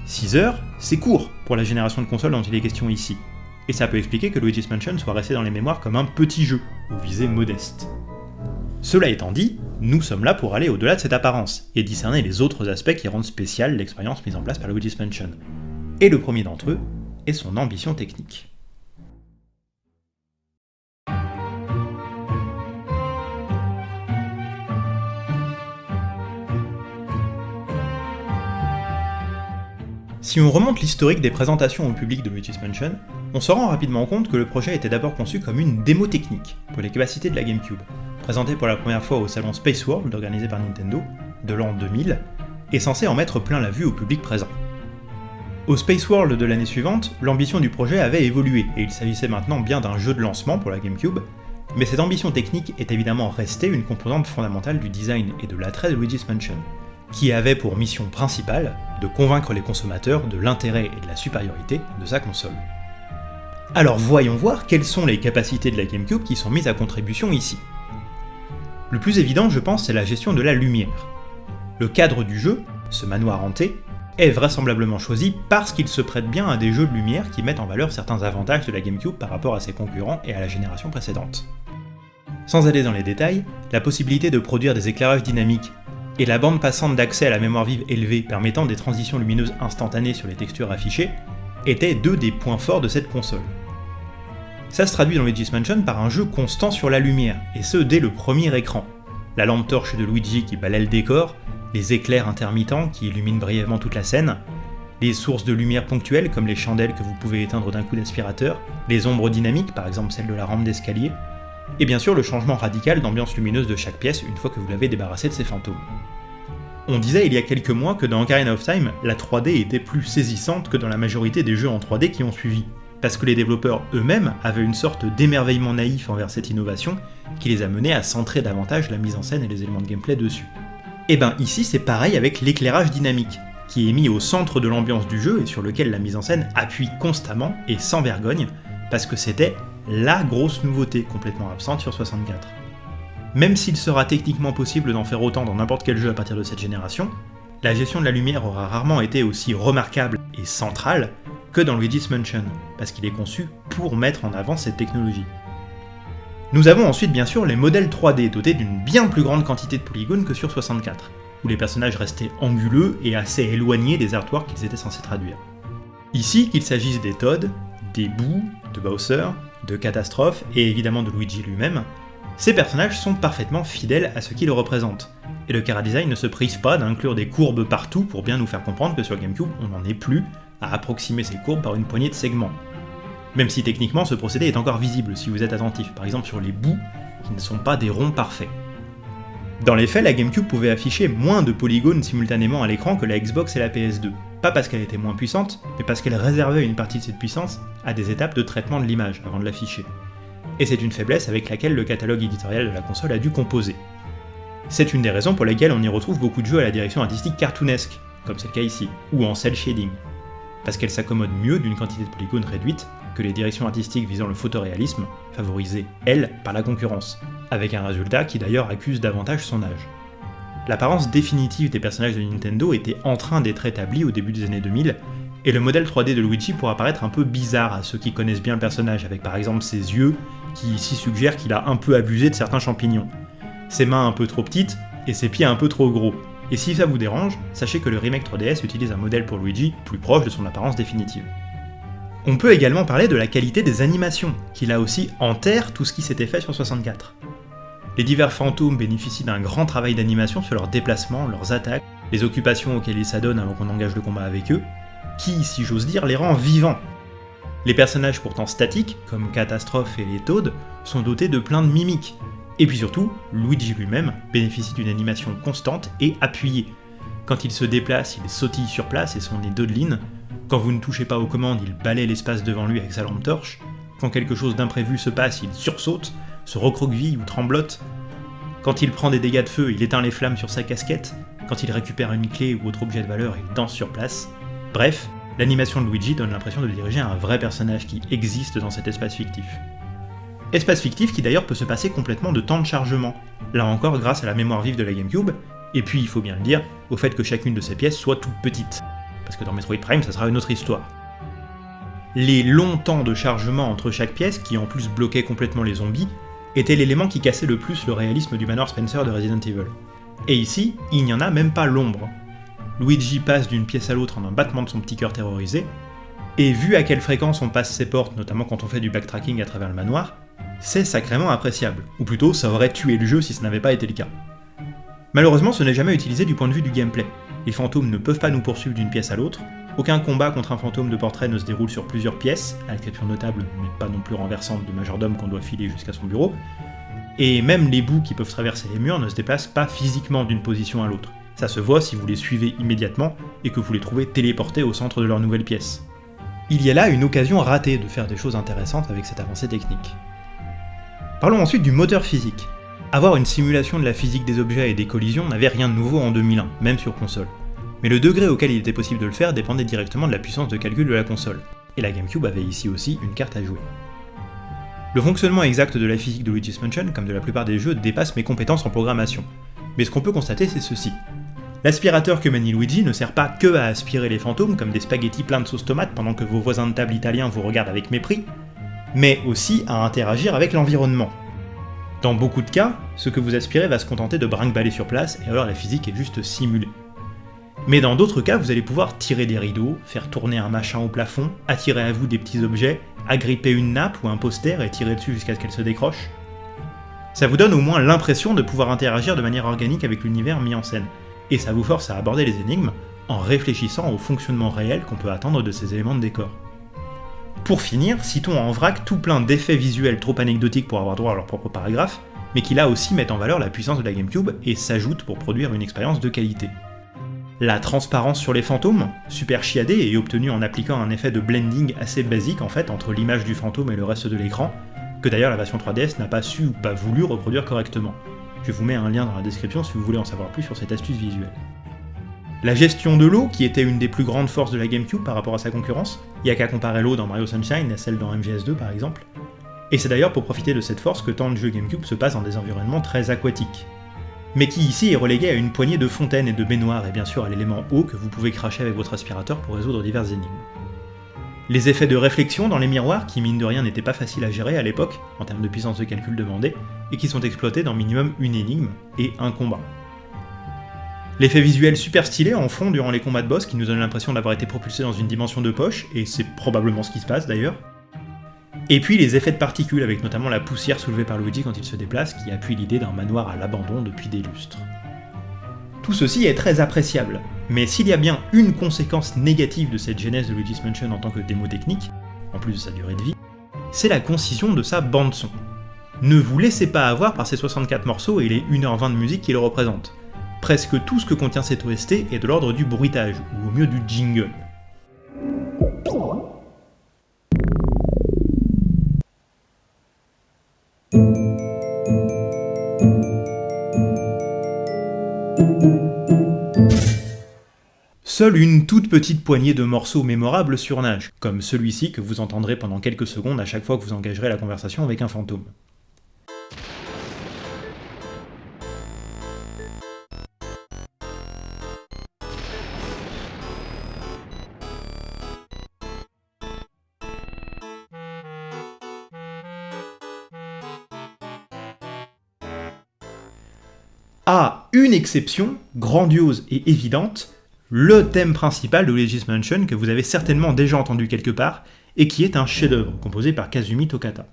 6 heures, c'est court pour la génération de consoles dont il est question ici, et ça peut expliquer que Luigi's Mansion soit resté dans les mémoires comme un petit jeu, aux visées modestes. Cela étant dit, nous sommes là pour aller au-delà de cette apparence, et discerner les autres aspects qui rendent spéciale l'expérience mise en place par Luigi's Mansion. Et le premier d'entre eux est son ambition technique. Si on remonte l'historique des présentations au public de Luigi's Mansion, on se rend rapidement compte que le projet était d'abord conçu comme une démo technique pour les capacités de la GameCube, présentée pour la première fois au salon Space World organisé par Nintendo de l'an 2000, et censé en mettre plein la vue au public présent. Au Space World de l'année suivante, l'ambition du projet avait évolué, et il s'agissait maintenant bien d'un jeu de lancement pour la GameCube, mais cette ambition technique est évidemment restée une composante fondamentale du design et de l'attrait de Luigi's Mansion, qui avait pour mission principale de convaincre les consommateurs de l'intérêt et de la supériorité de sa console. Alors voyons voir quelles sont les capacités de la GameCube qui sont mises à contribution ici. Le plus évident, je pense, c'est la gestion de la lumière. Le cadre du jeu, ce manoir hanté, est vraisemblablement choisi parce qu'il se prête bien à des jeux de lumière qui mettent en valeur certains avantages de la GameCube par rapport à ses concurrents et à la génération précédente. Sans aller dans les détails, la possibilité de produire des éclairages dynamiques et la bande passante d'accès à la mémoire vive élevée permettant des transitions lumineuses instantanées sur les textures affichées étaient deux des points forts de cette console. Ça se traduit dans Luigi's Mansion par un jeu constant sur la lumière, et ce dès le premier écran. La lampe torche de Luigi qui balaie le décor, les éclairs intermittents qui illuminent brièvement toute la scène, les sources de lumière ponctuelles comme les chandelles que vous pouvez éteindre d'un coup d'aspirateur, les ombres dynamiques, par exemple celle de la rampe d'escalier, et bien sûr le changement radical d'ambiance lumineuse de chaque pièce une fois que vous l'avez débarrassé de ses fantômes. On disait il y a quelques mois que dans Ocarina of Time, la 3D était plus saisissante que dans la majorité des jeux en 3D qui ont suivi, parce que les développeurs eux-mêmes avaient une sorte d'émerveillement naïf envers cette innovation qui les a menés à centrer davantage la mise en scène et les éléments de gameplay dessus. Et ben ici c'est pareil avec l'éclairage dynamique, qui est mis au centre de l'ambiance du jeu et sur lequel la mise en scène appuie constamment et sans vergogne, parce que c'était la grosse nouveauté complètement absente sur 64. Même s'il sera techniquement possible d'en faire autant dans n'importe quel jeu à partir de cette génération, la gestion de la lumière aura rarement été aussi remarquable et centrale que dans Luigi's Mansion, parce qu'il est conçu pour mettre en avant cette technologie. Nous avons ensuite bien sûr les modèles 3D dotés d'une bien plus grande quantité de polygones que sur 64, où les personnages restaient anguleux et assez éloignés des artworks qu'ils étaient censés traduire. Ici, qu'il s'agisse des Todd, des Boo, de Bowser, de Catastrophe et évidemment de Luigi lui-même, ces personnages sont parfaitement fidèles à ce qu'ils représentent, et le chara-design ne se prive pas d'inclure des courbes partout pour bien nous faire comprendre que sur GameCube, on n'en est plus à approximer ces courbes par une poignée de segments. Même si techniquement ce procédé est encore visible si vous êtes attentif, par exemple sur les bouts qui ne sont pas des ronds parfaits. Dans les faits, la GameCube pouvait afficher moins de polygones simultanément à l'écran que la Xbox et la PS2, pas parce qu'elle était moins puissante, mais parce qu'elle réservait une partie de cette puissance à des étapes de traitement de l'image avant de l'afficher. Et c'est une faiblesse avec laquelle le catalogue éditorial de la console a dû composer. C'est une des raisons pour lesquelles on y retrouve beaucoup de jeux à la direction artistique cartoonesque, comme c'est le cas ici, ou en cel shading, parce qu'elle s'accommode mieux d'une quantité de polygones réduite que les directions artistiques visant le photoréalisme, favorisées, elles, par la concurrence, avec un résultat qui d'ailleurs accuse davantage son âge. L'apparence définitive des personnages de Nintendo était en train d'être établie au début des années 2000, et le modèle 3D de Luigi pourra paraître un peu bizarre à ceux qui connaissent bien le personnage, avec par exemple ses yeux, qui ici suggèrent qu'il a un peu abusé de certains champignons, ses mains un peu trop petites, et ses pieds un peu trop gros. Et si ça vous dérange, sachez que le remake 3DS utilise un modèle pour Luigi plus proche de son apparence définitive. On peut également parler de la qualité des animations, qui là aussi enterre tout ce qui s'était fait sur 64. Les divers fantômes bénéficient d'un grand travail d'animation sur leurs déplacements, leurs attaques, les occupations auxquelles ils s'adonnent avant qu'on engage le combat avec eux, qui, si j'ose dire, les rend vivants. Les personnages pourtant statiques, comme Catastrophe et les Toads, sont dotés de plein de mimiques. Et puis surtout, Luigi lui-même bénéficie d'une animation constante et appuyée. Quand il se déplace, il sautille sur place et son nez Dodeline. Quand vous ne touchez pas aux commandes, il balaye l'espace devant lui avec sa lampe torche. Quand quelque chose d'imprévu se passe, il sursaute se recroqueville ou tremblote. Quand il prend des dégâts de feu, il éteint les flammes sur sa casquette. Quand il récupère une clé ou autre objet de valeur, il danse sur place. Bref, l'animation de Luigi donne l'impression de diriger un vrai personnage qui existe dans cet espace fictif. Espace fictif qui d'ailleurs peut se passer complètement de temps de chargement, là encore grâce à la mémoire vive de la GameCube, et puis il faut bien le dire, au fait que chacune de ces pièces soit toute petite. Parce que dans Metroid Prime, ça sera une autre histoire les longs temps de chargement entre chaque pièce, qui en plus bloquaient complètement les zombies, était l'élément qui cassait le plus le réalisme du manoir Spencer de Resident Evil. Et ici, il n'y en a même pas l'ombre. Luigi passe d'une pièce à l'autre en un battement de son petit cœur terrorisé, et vu à quelle fréquence on passe ses portes, notamment quand on fait du backtracking à travers le manoir, c'est sacrément appréciable, ou plutôt ça aurait tué le jeu si ce n'avait pas été le cas. Malheureusement, ce n'est jamais utilisé du point de vue du gameplay. Les fantômes ne peuvent pas nous poursuivre d'une pièce à l'autre, Aucun combat contre un fantôme de portrait ne se déroule sur plusieurs pièces, à l'exception notable, mais pas non plus renversante, de majordome qu'on doit filer jusqu'à son bureau. Et même les bouts qui peuvent traverser les murs ne se déplacent pas physiquement d'une position à l'autre. Ça se voit si vous les suivez immédiatement et que vous les trouvez téléportés au centre de leur nouvelle pièce. Il y a là une occasion ratée de faire des choses intéressantes avec cette avancée technique. Parlons ensuite du moteur physique. Avoir une simulation de la physique des objets et des collisions n'avait rien de nouveau en 2001, même sur console. Mais le degré auquel il était possible de le faire dépendait directement de la puissance de calcul de la console, et la GameCube avait ici aussi une carte à jouer. Le fonctionnement exact de la physique de Luigi's Mansion, comme de la plupart des jeux, dépasse mes compétences en programmation. Mais ce qu'on peut constater, c'est ceci. L'aspirateur que manie Luigi ne sert pas que à aspirer les fantômes comme des spaghettis pleins de sauce tomate pendant que vos voisins de table italiens vous regardent avec mépris, mais aussi à interagir avec l'environnement. Dans beaucoup de cas, ce que vous aspirez va se contenter de brinque-baller sur place, et alors la physique est juste simulée. Mais dans d'autres cas, vous allez pouvoir tirer des rideaux, faire tourner un machin au plafond, attirer à vous des petits objets, agripper une nappe ou un poster et tirer dessus jusqu'à ce qu'elle se décroche. Ça vous donne au moins l'impression de pouvoir interagir de manière organique avec l'univers mis en scène, et ça vous force à aborder les énigmes en réfléchissant au fonctionnement réel qu'on peut attendre de ces éléments de décor. Pour finir, citons en vrac tout plein d'effets visuels trop anecdotiques pour avoir droit à leur propre paragraphe, mais qui là aussi mettent en valeur la puissance de la GameCube et s'ajoutent pour produire une expérience de qualité. La transparence sur les fantômes, super chiadée et obtenue en appliquant un effet de blending assez basique en fait entre l'image du fantôme et le reste de l'écran, que d'ailleurs la version 3DS n'a pas su ou pas voulu reproduire correctement. Je vous mets un lien dans la description si vous voulez en savoir plus sur cette astuce visuelle. La gestion de l'eau, qui était une des plus grandes forces de la GameCube par rapport à sa concurrence, il a qu'à comparer l'eau dans Mario Sunshine à celle dans MGS2 par exemple. Et c'est d'ailleurs pour profiter de cette force que tant de jeux GameCube se passent dans des environnements très aquatiques. Mais qui ici est relégué à une poignée de fontaines et de baignoires et bien sûr à l'élément eau que vous pouvez cracher avec votre aspirateur pour résoudre diverses énigmes. Les effets de réflexion dans les miroirs, qui mine de rien n'étaient pas faciles à gérer à l'époque, en termes de puissance de calcul demandée, et qui sont exploités dans minimum une énigme et un combat. L'effet visuel super stylé en fond durant les combats de boss qui nous donne l'impression d'avoir été propulsé dans une dimension de poche, et c'est probablement ce qui se passe d'ailleurs. Et puis les effets de particules, avec notamment la poussière soulevée par Luigi quand il se déplace, qui appuie l'idée d'un manoir à l'abandon depuis des lustres. Tout ceci est très appréciable, mais s'il y a bien une conséquence négative de cette genèse de Luigi's Mansion en tant que démo technique, en plus de sa durée de vie, c'est la concision de sa bande-son. Ne vous laissez pas avoir par ces 64 morceaux et les 1h20 de musique qui le représentent. Presque tout ce que contient cette OST est de l'ordre du bruitage, ou au mieux du jingle. Seule une toute petite poignée de morceaux mémorables surnagent, comme celui-ci que vous entendrez pendant quelques secondes à chaque fois que vous engagerez la conversation avec un fantôme. À une exception, grandiose et évidente, le thème principal de Luigi's Mansion que vous avez certainement déjà entendu quelque part, et qui est un chef-d'œuvre composé par Kazumi Tokata.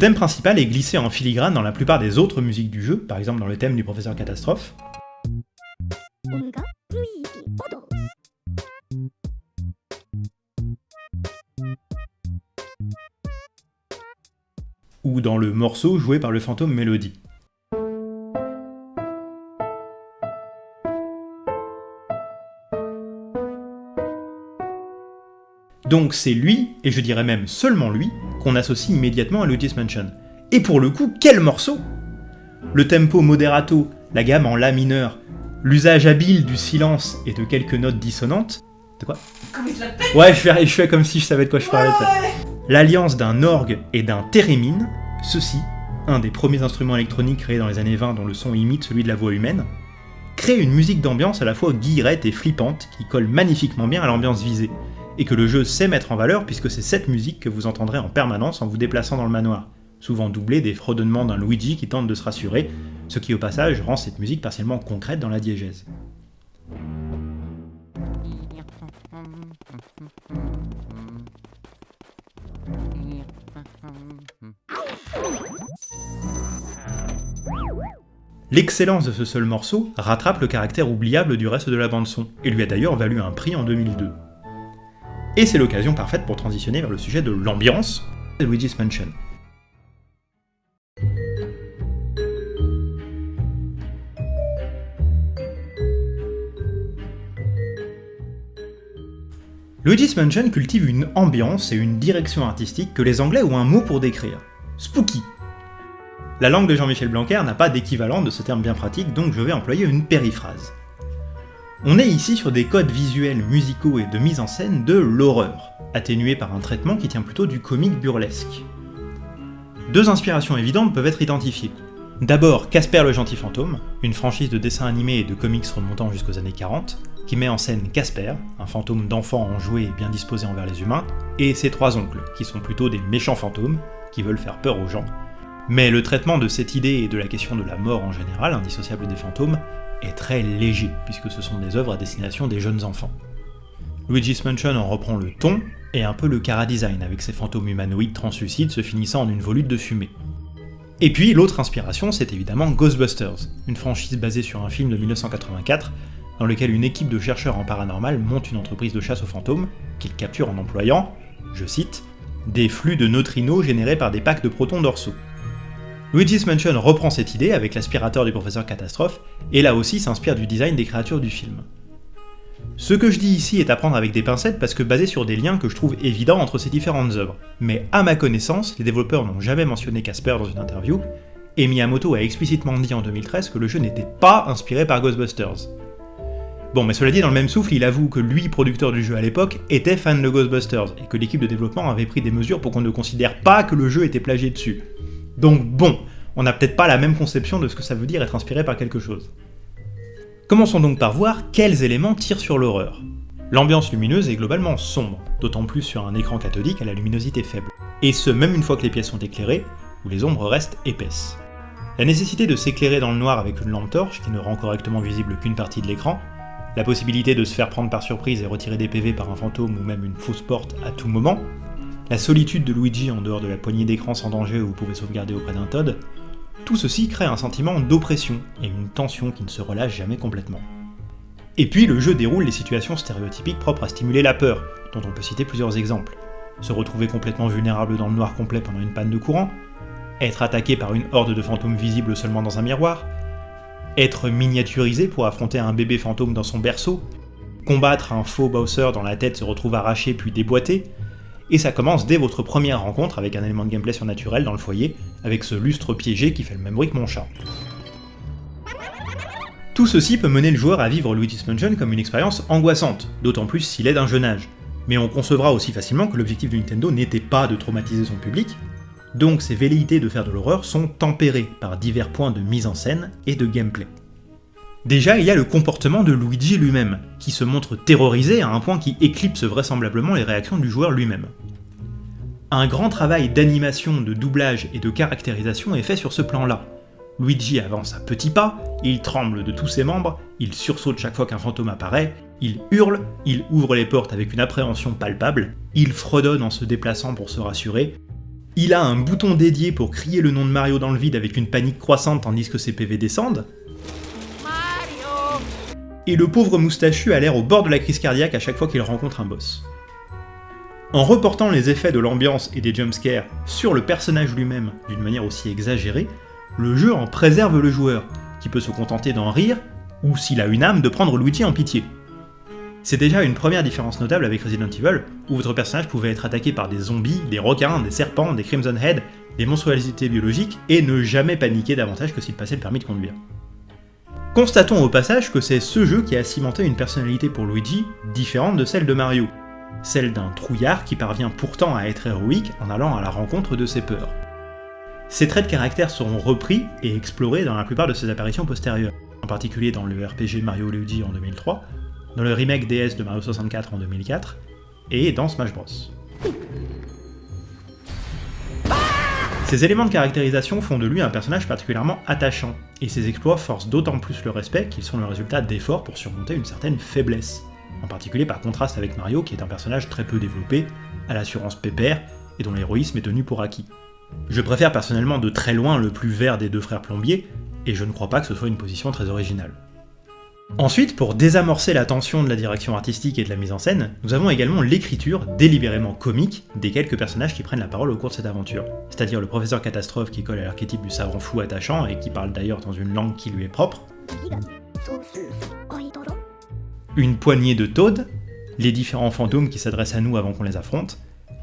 Thème principal est glissé en filigrane dans la plupart des autres musiques du jeu, par exemple dans le thème du professeur Catastrophe. Ou dans le morceau joué par le fantôme Melody. Donc c'est lui, et je dirais même seulement lui, qu'on associe immédiatement à Luigi's Mansion. Et pour le coup, quel morceau Le tempo moderato, la gamme en La mineur, l'usage habile du silence et de quelques notes dissonantes. De quoi? Ouais, je fais, je fais comme si je savais de quoi je parlais. L'alliance d'un orgue et d'un thérémine, ceci, un des premiers instruments électroniques créés dans les années 20 dont le son imite celui de la voix humaine, crée une musique d'ambiance à la fois guillerette et flippante qui colle magnifiquement bien à l'ambiance visée, et que le jeu sait mettre en valeur puisque c'est cette musique que vous entendrez en permanence en vous déplaçant dans le manoir, souvent doublé des fredonnements d'un Luigi qui tente de se rassurer, ce qui au passage rend cette musique partiellement concrète dans la diégèse. L'excellence de ce seul morceau rattrape le caractère oubliable du reste de la bande-son, et lui a d'ailleurs valu un prix en 2002. Et c'est l'occasion parfaite pour transitionner vers le sujet de l'ambiance de Luigi's Mansion. Luigi's Mansion cultive une ambiance et une direction artistique que les Anglais ont un mot pour décrire. Spooky. La langue de Jean-Michel Blanquer n'a pas d'équivalent de ce terme bien pratique, donc je vais employer une périphrase. On est ici sur des codes visuels, musicaux et de mise en scène de l'horreur, atténués par un traitement qui tient plutôt du comique burlesque. Deux inspirations évidentes peuvent être identifiées. D'abord Casper le gentil fantôme, une franchise de dessins animés et de comics remontant jusqu'aux années 40, qui met en scène Casper, un fantôme d'enfant enjoué et bien disposé envers les humains, et ses trois oncles, qui sont plutôt des méchants fantômes, qui veulent faire peur aux gens, mais le traitement de cette idée et de la question de la mort en général, indissociable des fantômes, est très léger, puisque ce sont des œuvres à destination des jeunes enfants. Luigi's Mansion en reprend le ton, et un peu le cara-design, avec ses fantômes humanoïdes translucides se finissant en une volute de fumée. Et puis l'autre inspiration, c'est évidemment Ghostbusters, une franchise basée sur un film de 1984, dans lequel une équipe de chercheurs en paranormal monte une entreprise de chasse aux fantômes, qu'ils capturent en employant, je cite, des flux de neutrinos générés par des packs de protons dorsaux. Luigi's Mansion reprend cette idée avec l'aspirateur du professeur Catastrophe, et là aussi s'inspire du design des créatures du film. Ce que je dis ici est à prendre avec des pincettes parce que basé sur des liens que je trouve évidents entre ces différentes œuvres, mais à ma connaissance, les développeurs n'ont jamais mentionné Casper dans une interview, et Miyamoto a explicitement dit en 2013 que le jeu n'était pas inspiré par Ghostbusters. Bon, mais cela dit, dans le même souffle, il avoue que lui, producteur du jeu à l'époque, était fan de Ghostbusters, et que l'équipe de développement avait pris des mesures pour qu'on ne considère pas que le jeu était plagié dessus. Donc bon, on n'a peut-être pas la même conception de ce que ça veut dire être inspiré par quelque chose. Commençons donc par voir quels éléments tirent sur l'horreur. L'ambiance lumineuse est globalement sombre, d'autant plus sur un écran cathodique à la luminosité faible, et ce même une fois que les pièces sont éclairées, où les ombres restent épaisses. La nécessité de s'éclairer dans le noir avec une lampe torche qui ne rend correctement visible qu'une partie de l'écran, la possibilité de se faire prendre par surprise et retirer des PV par un fantôme ou même une fausse porte à tout moment, la solitude de Luigi en dehors de la poignée d'écran sans danger où vous pouvez sauvegarder auprès d'un Todd, tout ceci crée un sentiment d'oppression et une tension qui ne se relâche jamais complètement. Et puis le jeu déroule les situations stéréotypiques propres à stimuler la peur, dont on peut citer plusieurs exemples. Se retrouver complètement vulnérable dans le noir complet pendant une panne de courant, être attaqué par une horde de fantômes visibles seulement dans un miroir, être miniaturisé pour affronter un bébé fantôme dans son berceau, combattre un faux Bowser dont la tête se retrouve arrachée puis déboîtée, et ça commence dès votre première rencontre avec un élément de gameplay surnaturel dans le foyer, avec ce lustre piégé qui fait le même bruit que mon chat. Tout ceci peut mener le joueur à vivre Luigi's Mansion comme une expérience angoissante, d'autant plus s'il est d'un jeune âge. Mais on concevra aussi facilement que l'objectif de Nintendo n'était pas de traumatiser son public, donc ses velléités de faire de l'horreur sont tempérées par divers points de mise en scène et de gameplay. Déjà, il y a le comportement de Luigi lui-même, qui se montre terrorisé à un point qui éclipse vraisemblablement les réactions du joueur lui-même. Un grand travail d'animation, de doublage et de caractérisation est fait sur ce plan-là. Luigi avance à petits pas, il tremble de tous ses membres, il sursaute chaque fois qu'un fantôme apparaît, il hurle, il ouvre les portes avec une appréhension palpable, il fredonne en se déplaçant pour se rassurer, il a un bouton dédié pour crier le nom de Mario dans le vide avec une panique croissante tandis que ses PV descendent, et le pauvre moustachu a l'air au bord de la crise cardiaque à chaque fois qu'il rencontre un boss. En reportant les effets de l'ambiance et des jumpscares sur le personnage lui-même d'une manière aussi exagérée, le jeu en préserve le joueur, qui peut se contenter d'en rire, ou s'il a une âme, de prendre Luigi en pitié. C'est déjà une première différence notable avec Resident Evil, où votre personnage pouvait être attaqué par des zombies, des requins, des serpents, des Crimson Head, des monstruosités biologiques, et ne jamais paniquer davantage que s'il passait le permis de conduire. Constatons au passage que c'est ce jeu qui a cimenté une personnalité pour Luigi différente de celle de Mario, celle d'un trouillard qui parvient pourtant à être héroïque en allant à la rencontre de ses peurs. Ces traits de caractère seront repris et explorés dans la plupart de ses apparitions postérieures. en particulier dans le RPG Mario Luigi en 2003, dans le remake DS de Mario 64 en 2004, et dans Smash Bros. Ces éléments de caractérisation font de lui un personnage particulièrement attachant, et ses exploits forcent d'autant plus le respect qu'ils sont le résultat d'efforts pour surmonter une certaine faiblesse, en particulier par contraste avec Mario qui est un personnage très peu développé, à l'assurance pépère, et dont l'héroïsme est tenu pour acquis. Je préfère personnellement de très loin le plus vert des deux frères plombiers, et je ne crois pas que ce soit une position très originale. Ensuite, pour désamorcer la tension de la direction artistique et de la mise en scène, nous avons également l'écriture délibérément comique des quelques personnages qui prennent la parole au cours de cette aventure. C'est-à-dire le professeur catastrophe qui colle à l'archétype du savant fou attachant et qui parle d'ailleurs dans une langue qui lui est propre. Une poignée de Toad, les différents fantômes qui s'adressent à nous avant qu'on les affronte,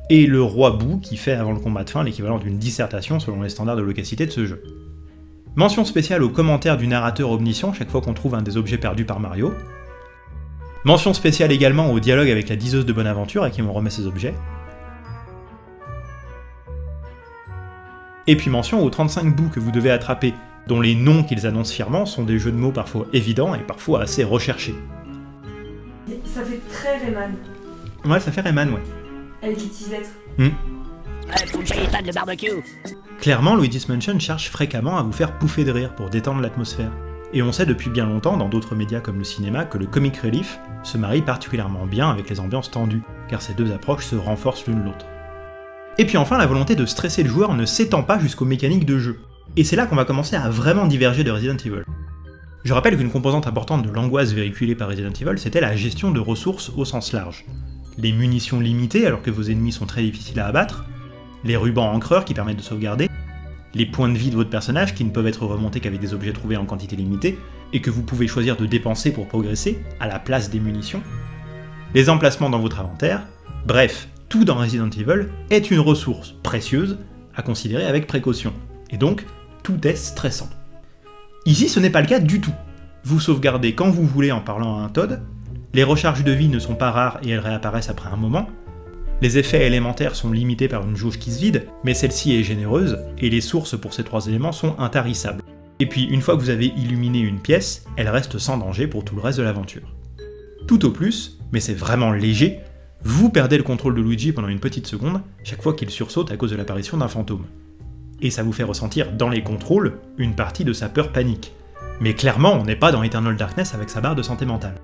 et le roi Bou qui fait avant le combat de fin l'équivalent d'une dissertation selon les standards de locacité de ce jeu. Mention spéciale aux commentaires du narrateur omniscient chaque fois qu'on trouve un des objets perdus par Mario. Mention spéciale également au dialogue avec la diseuse de Bonaventure à qui on remet ses objets. Et puis mention aux 35 bouts que vous devez attraper, dont les noms qu'ils annoncent fièrement sont des jeux de mots parfois évidents et parfois assez recherchés. Ça fait très Rayman. Ouais, ça fait Rayman, ouais. Avec les petits êtres. Hmm. Faut que j'aille de barbecue. Clairement, Luigi's Mansion cherche fréquemment à vous faire pouffer de rire pour détendre l'atmosphère. Et on sait depuis bien longtemps, dans d'autres médias comme le cinéma, que le comic relief se marie particulièrement bien avec les ambiances tendues, car ces deux approches se renforcent l'une l'autre. Et puis enfin, la volonté de stresser le joueur ne s'étend pas jusqu'aux mécaniques de jeu. Et c'est là qu'on va commencer à vraiment diverger de Resident Evil. Je rappelle qu'une composante importante de l'angoisse véhiculée par Resident Evil, c'était la gestion de ressources au sens large. Les munitions limitées alors que vos ennemis sont très difficiles à abattre, les rubans encreurs qui permettent de sauvegarder, les points de vie de votre personnage qui ne peuvent être remontés qu'avec des objets trouvés en quantité limitée, et que vous pouvez choisir de dépenser pour progresser, à la place des munitions, les emplacements dans votre inventaire, bref, tout dans Resident Evil est une ressource précieuse à considérer avec précaution, et donc tout est stressant. Ici ce n'est pas le cas du tout. Vous sauvegardez quand vous voulez en parlant à un Todd, les recharges de vie ne sont pas rares et elles réapparaissent après un moment, les effets élémentaires sont limités par une jauge qui se vide, mais celle-ci est généreuse, et les sources pour ces trois éléments sont intarissables. Et puis, une fois que vous avez illuminé une pièce, elle reste sans danger pour tout le reste de l'aventure. Tout au plus, mais c'est vraiment léger, vous perdez le contrôle de Luigi pendant une petite seconde, chaque fois qu'il sursaute à cause de l'apparition d'un fantôme. Et ça vous fait ressentir dans les contrôles une partie de sa peur panique. Mais clairement, on n'est pas dans Eternal Darkness avec sa barre de santé mentale.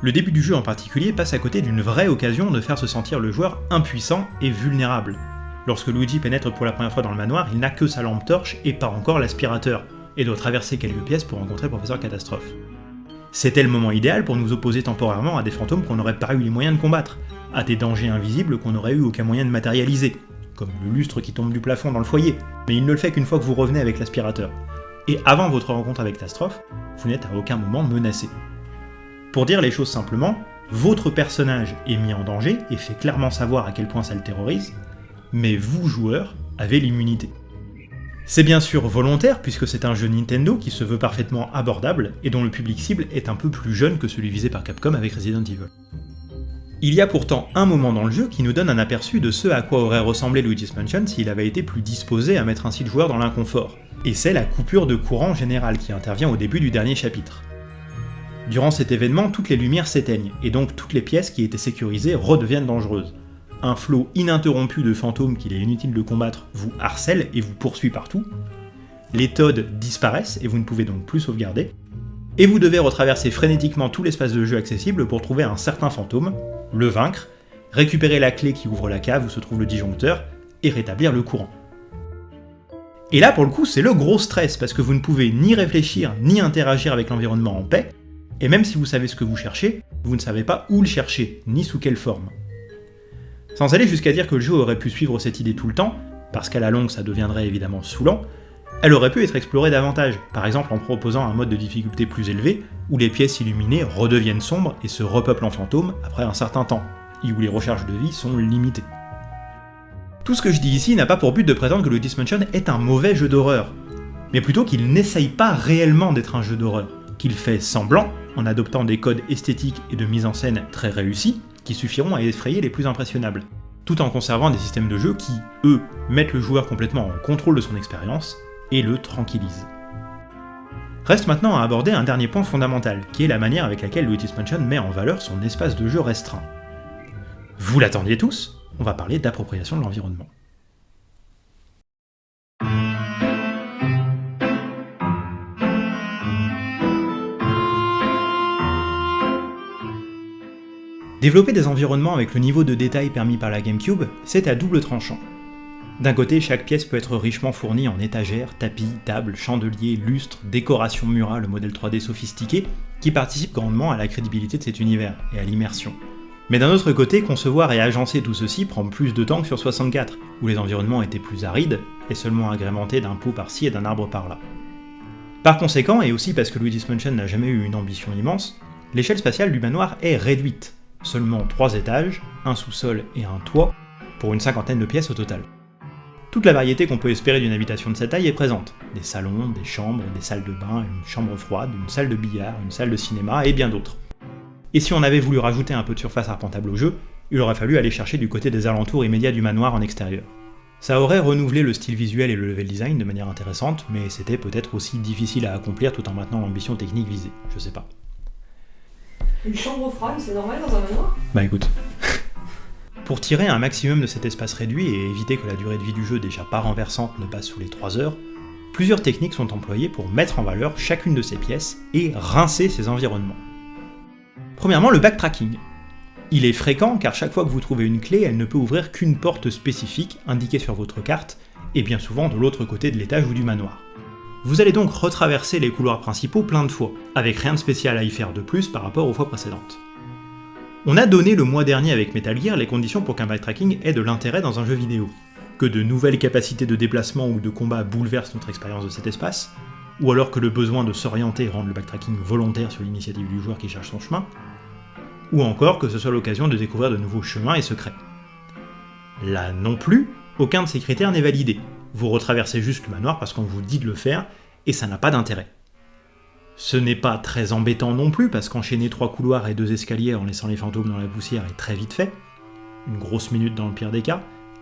Le début du jeu en particulier passe à côté d'une vraie occasion de faire se sentir le joueur impuissant et vulnérable. Lorsque Luigi pénètre pour la première fois dans le manoir, il n'a que sa lampe torche et pas encore l'aspirateur, et doit traverser quelques pièces pour rencontrer Professeur Catastrophe. C'était le moment idéal pour nous opposer temporairement à des fantômes qu'on n'aurait pas eu les moyens de combattre, à des dangers invisibles qu'on n'aurait eu aucun moyen de matérialiser, comme le lustre qui tombe du plafond dans le foyer, mais il ne le fait qu'une fois que vous revenez avec l'aspirateur. Et avant votre rencontre avec Catastrophe, vous n'êtes à aucun moment menacé. Pour dire les choses simplement, votre personnage est mis en danger et fait clairement savoir à quel point ça le terrorise, mais vous, joueur, avez l'immunité. C'est bien sûr volontaire puisque c'est un jeu Nintendo qui se veut parfaitement abordable et dont le public cible est un peu plus jeune que celui visé par Capcom avec Resident Evil. Il y a pourtant un moment dans le jeu qui nous donne un aperçu de ce à quoi aurait ressemblé Luigi's Mansion s'il avait été plus disposé à mettre ainsi le joueur dans l'inconfort, et c'est la coupure de courant générale qui intervient au début du dernier chapitre. Durant cet événement, toutes les lumières s'éteignent, et donc toutes les pièces qui étaient sécurisées redeviennent dangereuses. Un flot ininterrompu de fantômes qu'il est inutile de combattre vous harcèle et vous poursuit partout. Les Toads disparaissent et vous ne pouvez donc plus sauvegarder. Et vous devez retraverser frénétiquement tout l'espace de jeu accessible pour trouver un certain fantôme, le vaincre, récupérer la clé qui ouvre la cave où se trouve le disjoncteur, et rétablir le courant. Et là, pour le coup, c'est le gros stress, parce que vous ne pouvez ni réfléchir ni interagir avec l'environnement en paix, et même si vous savez ce que vous cherchez, vous ne savez pas où le chercher, ni sous quelle forme. Sans aller jusqu'à dire que le jeu aurait pu suivre cette idée tout le temps, parce qu'à la longue ça deviendrait évidemment saoulant, elle aurait pu être explorée davantage, par exemple en proposant un mode de difficulté plus élevé, où les pièces illuminées redeviennent sombres et se repeuplent en fantômes après un certain temps, et où les recharges de vie sont limitées. Tout ce que je dis ici n'a pas pour but de prétendre que le Dismansion est un mauvais jeu d'horreur, mais plutôt qu'il n'essaye pas réellement d'être un jeu d'horreur, qu'il fait semblant en adoptant des codes esthétiques et de mise en scène très réussis, qui suffiront à effrayer les plus impressionnables, tout en conservant des systèmes de jeu qui, eux, mettent le joueur complètement en contrôle de son expérience et le tranquillisent. Reste maintenant à aborder un dernier point fondamental, qui est la manière avec laquelle Luigi's Mansion met en valeur son espace de jeu restreint. Vous l'attendiez tous? On va parler d'appropriation de l'environnement. Développer des environnements avec le niveau de détail permis par la GameCube, c'est à double tranchant. D'un côté, chaque pièce peut être richement fournie en étagères, tapis, tables, chandeliers, lustres, décorations murales au modèle 3D sophistiqué, qui participent grandement à la crédibilité de cet univers et à l'immersion. Mais d'un autre côté, concevoir et agencer tout ceci prend plus de temps que sur 64, où les environnements étaient plus arides et seulement agrémentés d'un pot par-ci et d'un arbre par-là. Par conséquent, et aussi parce que Luigi's Mansion n'a jamais eu une ambition immense, l'échelle spatiale du manoir est réduite, seulement 3 étages, un sous-sol et un toit, pour une cinquantaine de pièces au total. Toute la variété qu'on peut espérer d'une habitation de cette taille est présente. Des salons, des chambres, des salles de bain, une chambre froide, une salle de billard, une salle de cinéma et bien d'autres. Et si on avait voulu rajouter un peu de surface arpentable au jeu, il aurait fallu aller chercher du côté des alentours immédiats du manoir en extérieur. Ça aurait renouvelé le style visuel et le level design de manière intéressante, mais c'était peut-être aussi difficile à accomplir tout en maintenant l'ambition technique visée, je sais pas. Une chambre froide, c'est normal dans un manoir Bah écoute. Pour tirer un maximum de cet espace réduit et éviter que la durée de vie du jeu déjà pas renversante ne passe sous les 3 heures, plusieurs techniques sont employées pour mettre en valeur chacune de ces pièces et rincer ces environnements. Premièrement, le backtracking. Il est fréquent car chaque fois que vous trouvez une clé, elle ne peut ouvrir qu'une porte spécifique indiquée sur votre carte, et bien souvent de l'autre côté de l'étage ou du manoir. Vous allez donc retraverser les couloirs principaux plein de fois, avec rien de spécial à y faire de plus par rapport aux fois précédentes. On a donné le mois dernier avec Metal Gear les conditions pour qu'un backtracking ait de l'intérêt dans un jeu vidéo. Que de nouvelles capacités de déplacement ou de combat bouleversent notre expérience de cet espace, ou alors que le besoin de s'orienter rende le backtracking volontaire sur l'initiative du joueur qui cherche son chemin, ou encore que ce soit l'occasion de découvrir de nouveaux chemins et secrets. Là non plus, aucun de ces critères n'est validé, vous retraversez juste le manoir parce qu'on vous dit de le faire, et ça n'a pas d'intérêt. Ce n'est pas très embêtant non plus, parce qu'enchaîner trois couloirs et deux escaliers en laissant les fantômes dans la poussière est très vite fait, une grosse minute dans le pire des cas,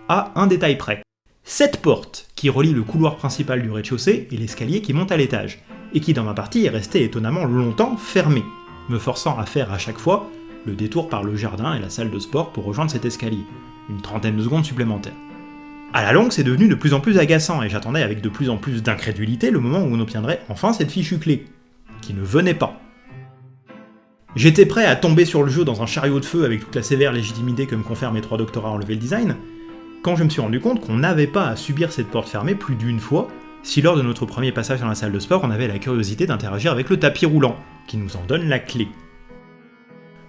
à un détail près. Cette porte qui relie le couloir principal du rez-de-chaussée et l'escalier qui monte à l'étage, et qui dans ma partie est restée étonnamment longtemps fermée, me forçant à faire à chaque fois le détour par le jardin et la salle de sport pour rejoindre cet escalier, une trentaine de secondes supplémentaires. À la longue, c'est devenu de plus en plus agaçant, et j'attendais avec de plus en plus d'incrédulité le moment où on obtiendrait enfin cette fichue clé, qui ne venait pas. J'étais prêt à tomber sur le jeu dans un chariot de feu avec toute la sévère légitimité que me confèrent mes trois doctorats en level design, quand je me suis rendu compte qu'on n'avait pas à subir cette porte fermée plus d'une fois, si lors de notre premier passage dans la salle de sport on avait la curiosité d'interagir avec le tapis roulant, qui nous en donne la clé.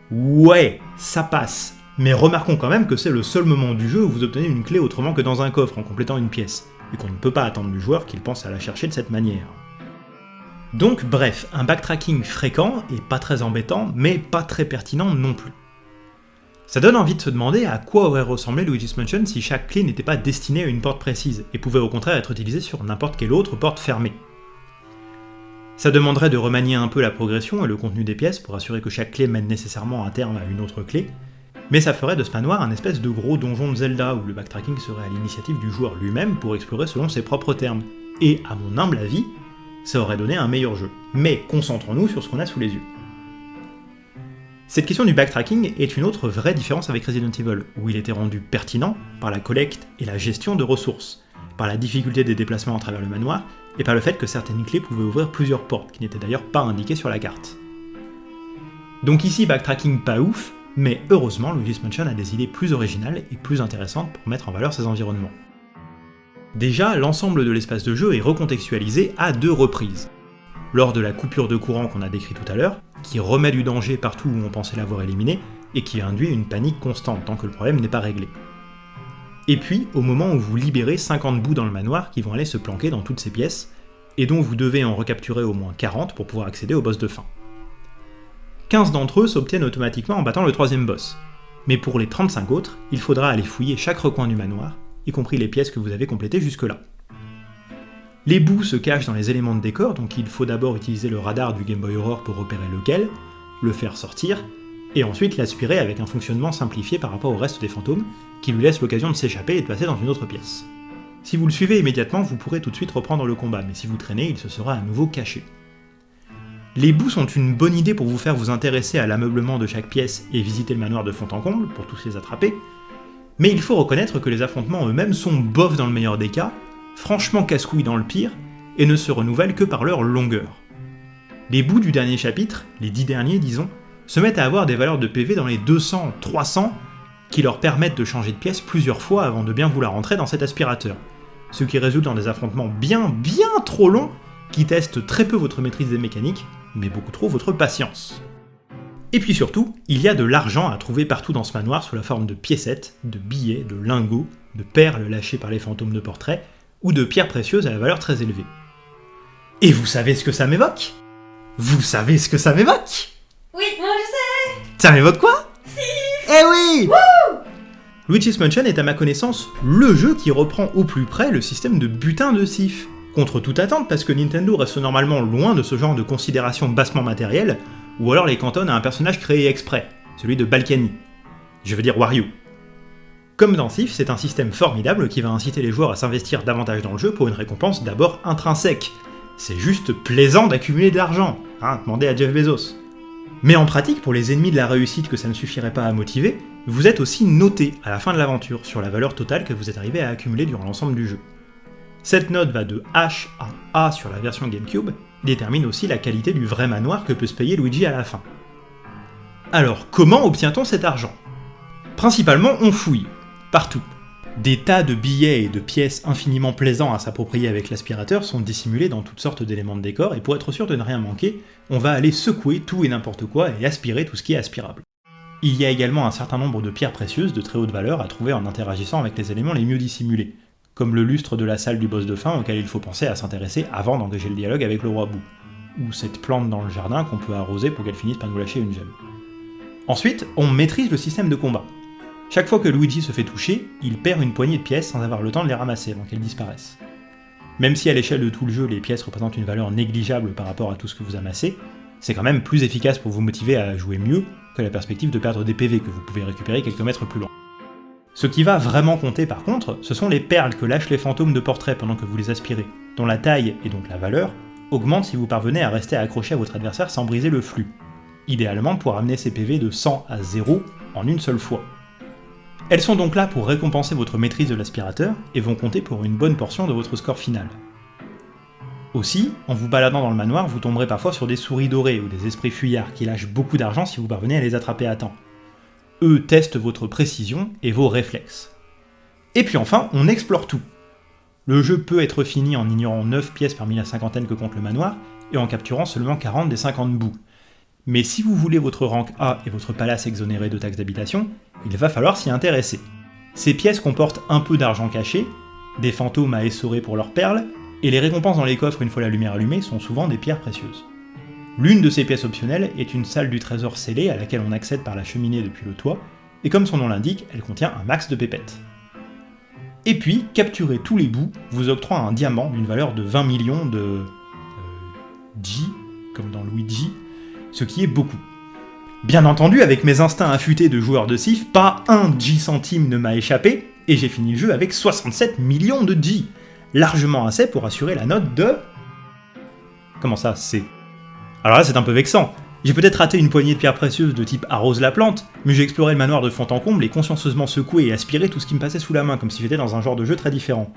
Ouais, ça passe, mais remarquons quand même que c'est le seul moment du jeu où vous obtenez une clé autrement que dans un coffre en complétant une pièce, et qu'on ne peut pas attendre du joueur qu'il pense à la chercher de cette manière. Donc bref, un backtracking fréquent et pas très embêtant, mais pas très pertinent non plus. Ça donne envie de se demander à quoi aurait ressemblé Luigi's Mansion si chaque clé n'était pas destinée à une porte précise, et pouvait au contraire être utilisée sur n'importe quelle autre porte fermée. Ça demanderait de remanier un peu la progression et le contenu des pièces pour assurer que chaque clé mène nécessairement à terme à une autre clé, mais ça ferait de ce manoir un espèce de gros donjon de Zelda où le backtracking serait à l'initiative du joueur lui-même pour explorer selon ses propres termes. Et à mon humble avis, ça aurait donné un meilleur jeu. Mais concentrons-nous sur ce qu'on a sous les yeux. Cette question du backtracking est une autre vraie différence avec Resident Evil, où il était rendu pertinent par la collecte et la gestion de ressources, par la difficulté des déplacements à travers le manoir, et par le fait que certaines clés pouvaient ouvrir plusieurs portes, qui n'étaient d'ailleurs pas indiquées sur la carte. Donc ici, backtracking pas ouf, mais heureusement, Luigi's Mansion a des idées plus originales et plus intéressantes pour mettre en valeur ses environnements. Déjà, l'ensemble de l'espace de jeu est recontextualisé à deux reprises. Lors de la coupure de courant qu'on a décrit tout à l'heure, qui remet du danger partout où on pensait l'avoir éliminé, et qui induit une panique constante tant que le problème n'est pas réglé. Et puis, au moment où vous libérez 50 bouts dans le manoir qui vont aller se planquer dans toutes ces pièces, et dont vous devez en recapturer au moins 40 pour pouvoir accéder au boss de fin. 15 d'entre eux s'obtiennent automatiquement en battant le troisième boss. Mais pour les 35 autres, il faudra aller fouiller chaque recoin du manoir, y compris les pièces que vous avez complétées jusque-là. Les bouts se cachent dans les éléments de décor, donc il faut d'abord utiliser le radar du Game Boy Aurore pour repérer lequel, le faire sortir, et ensuite l'aspirer avec un fonctionnement simplifié par rapport au reste des fantômes, qui lui laisse l'occasion de s'échapper et de passer dans une autre pièce. Si vous le suivez immédiatement, vous pourrez tout de suite reprendre le combat, mais si vous traînez, il se sera à nouveau caché. Les bouts sont une bonne idée pour vous faire vous intéresser à l'ameublement de chaque pièce et visiter le manoir de fond en comble, pour tous les attraper, mais il faut reconnaître que les affrontements eux-mêmes sont bofs dans le meilleur des cas, franchement casse-couilles dans le pire, et ne se renouvellent que par leur longueur. Les bouts du dernier chapitre, les dix derniers disons, se mettent à avoir des valeurs de PV dans les 200, 300, qui leur permettent de changer de pièce plusieurs fois avant de bien vouloir rentrer dans cet aspirateur, ce qui résulte dans des affrontements bien bien trop longs qui testent très peu votre maîtrise des mécaniques, mais beaucoup trop votre patience. Et puis surtout, il y a de l'argent à trouver partout dans ce manoir sous la forme de piécettes, de billets, de lingots, de perles lâchées par les fantômes de portrait, ou de pierres précieuses à la valeur très élevée. Et vous savez ce que ça m'évoque? Vous savez ce que ça m'évoque? Oui, moi je sais. Ça m'évoque quoi? Eh oui! Luigi's Mansion est à ma connaissance le jeu qui reprend au plus près le système de butin de Sif. Contre toute attente parce que Nintendo reste normalement loin de ce genre de considération bassement matérielle, ou alors les cantonne à un personnage créé exprès, celui de Balkany. Je veux dire Wario. Comme dans Sif, c'est un système formidable qui va inciter les joueurs à s'investir davantage dans le jeu pour une récompense d'abord intrinsèque. C'est juste plaisant d'accumuler de l'argent, hein, demandez à Jeff Bezos. Mais en pratique, pour les ennemis de la réussite que ça ne suffirait pas à motiver, vous êtes aussi noté à la fin de l'aventure sur la valeur totale que vous êtes arrivé à accumuler durant l'ensemble du jeu. Cette note va de H à A sur la version GameCube, détermine aussi la qualité du vrai manoir que peut se payer Luigi à la fin. Alors, comment obtient-on cet argent? Principalement, on fouille, partout. Des tas de billets et de pièces infiniment plaisants à s'approprier avec l'aspirateur sont dissimulés dans toutes sortes d'éléments de décor, et pour être sûr de ne rien manquer, on va aller secouer tout et n'importe quoi et aspirer tout ce qui est aspirable. Il y a également un certain nombre de pierres précieuses de très haute valeur à trouver en interagissant avec les éléments les mieux dissimulés, comme le lustre de la salle du boss de fin auquel il faut penser à s'intéresser avant d'engager le dialogue avec le roi Bou, ou cette plante dans le jardin qu'on peut arroser pour qu'elle finisse par nous lâcher une gemme. Ensuite, on maîtrise le système de combat. Chaque fois que Luigi se fait toucher, il perd une poignée de pièces sans avoir le temps de les ramasser avant qu'elles disparaissent. Même si à l'échelle de tout le jeu, les pièces représentent une valeur négligeable par rapport à tout ce que vous amassez, c'est quand même plus efficace pour vous motiver à jouer mieux que la perspective de perdre des PV que vous pouvez récupérer quelques mètres plus loin. Ce qui va vraiment compter par contre, ce sont les perles que lâchent les fantômes de portrait pendant que vous les aspirez, dont la taille et donc la valeur augmentent si vous parvenez à rester accroché à votre adversaire sans briser le flux, idéalement pour amener ces PV de 100 à 0 en une seule fois. Elles sont donc là pour récompenser votre maîtrise de l'aspirateur et vont compter pour une bonne portion de votre score final. Aussi, en vous baladant dans le manoir, vous tomberez parfois sur des souris dorées ou des esprits fuyards qui lâchent beaucoup d'argent si vous parvenez à les attraper à temps. Eux testent votre précision et vos réflexes. Et puis enfin, on explore tout. Le jeu peut être fini en ignorant 9 pièces parmi la cinquantaine que compte le manoir, et en capturant seulement 40 des 50 bouts. Mais si vous voulez votre rank A et votre palace exonéré de taxes d'habitation, il va falloir s'y intéresser. Ces pièces comportent un peu d'argent caché, des fantômes à essorer pour leurs perles, et les récompenses dans les coffres une fois la lumière allumée sont souvent des pierres précieuses. L'une de ces pièces optionnelles est une salle du trésor scellée à laquelle on accède par la cheminée depuis le toit, et comme son nom l'indique, elle contient un max de pépettes. Et puis, capturer tous les bouts vous octroie un diamant d'une valeur de 20 millions de... Euh, comme dans Luigi, ce qui est beaucoup. Bien entendu, avec mes instincts affûtés de joueur de Sif, pas un G centime ne m'a échappé, et j'ai fini le jeu avec 67 millions de G, largement assez pour assurer la note de... Comment ça, c'est alors là, c'est un peu vexant. J'ai peut-être raté une poignée de pierres précieuses de type arrose la plante, mais j'ai exploré le manoir de fond en comble et consciencieusement secoué et aspiré tout ce qui me passait sous la main, comme si j'étais dans un genre de jeu très différent.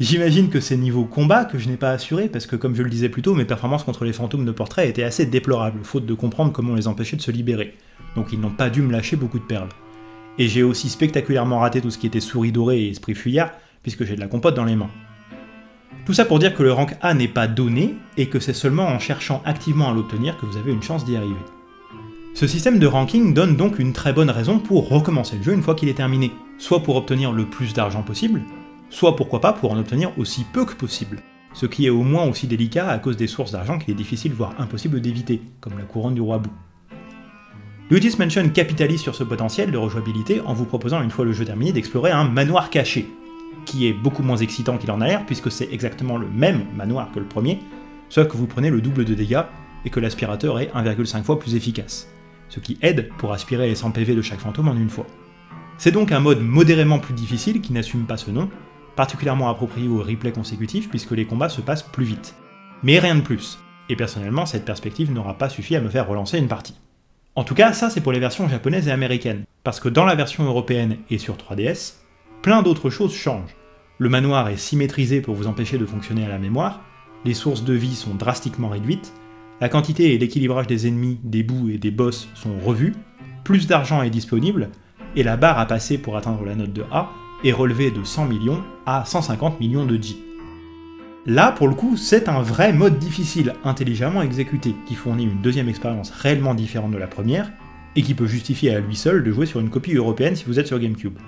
J'imagine que c'est niveau combat que je n'ai pas assuré, parce que comme je le disais plus tôt, mes performances contre les fantômes de portrait étaient assez déplorables, faute de comprendre comment les empêcher de se libérer. Donc ils n'ont pas dû me lâcher beaucoup de perles. Et j'ai aussi spectaculairement raté tout ce qui était souris dorée et esprit fuyard, puisque j'ai de la compote dans les mains. Tout ça pour dire que le rank A n'est pas donné, et que c'est seulement en cherchant activement à l'obtenir que vous avez une chance d'y arriver. Ce système de ranking donne donc une très bonne raison pour recommencer le jeu une fois qu'il est terminé, soit pour obtenir le plus d'argent possible, soit pourquoi pas pour en obtenir aussi peu que possible, ce qui est au moins aussi délicat à cause des sources d'argent qu'il est difficile voire impossible d'éviter, comme la couronne du roi Bou. Luigi's Mansion capitalise sur ce potentiel de rejouabilité en vous proposant une fois le jeu terminé d'explorer un manoir caché, qui est beaucoup moins excitant qu'il en a l'air, puisque c'est exactement le même manoir que le premier, sauf que vous prenez le double de dégâts et que l'aspirateur est 1,5 fois plus efficace, ce qui aide pour aspirer les 100 PV de chaque fantôme en une fois. C'est donc un mode modérément plus difficile qui n'assume pas ce nom, particulièrement approprié au replay consécutif puisque les combats se passent plus vite. Mais rien de plus. et personnellement cette perspective n'aura pas suffi à me faire relancer une partie. En tout cas, ça c'est pour les versions japonaises et américaines, parce que dans la version européenne et sur 3DS, plein d'autres choses changent. Le manoir est symétrisé pour vous empêcher de fonctionner à la mémoire, les sources de vie sont drastiquement réduites, la quantité et l'équilibrage des ennemis, des bouts et des boss sont revus, plus d'argent est disponible, et la barre à passer pour atteindre la note de A est relevée de 100 millions à 150 millions de J. Là, pour le coup, c'est un vrai mode difficile, intelligemment exécuté, qui fournit une deuxième expérience réellement différente de la première, et qui peut justifier à lui seul de jouer sur une copie européenne si vous êtes sur GameCube.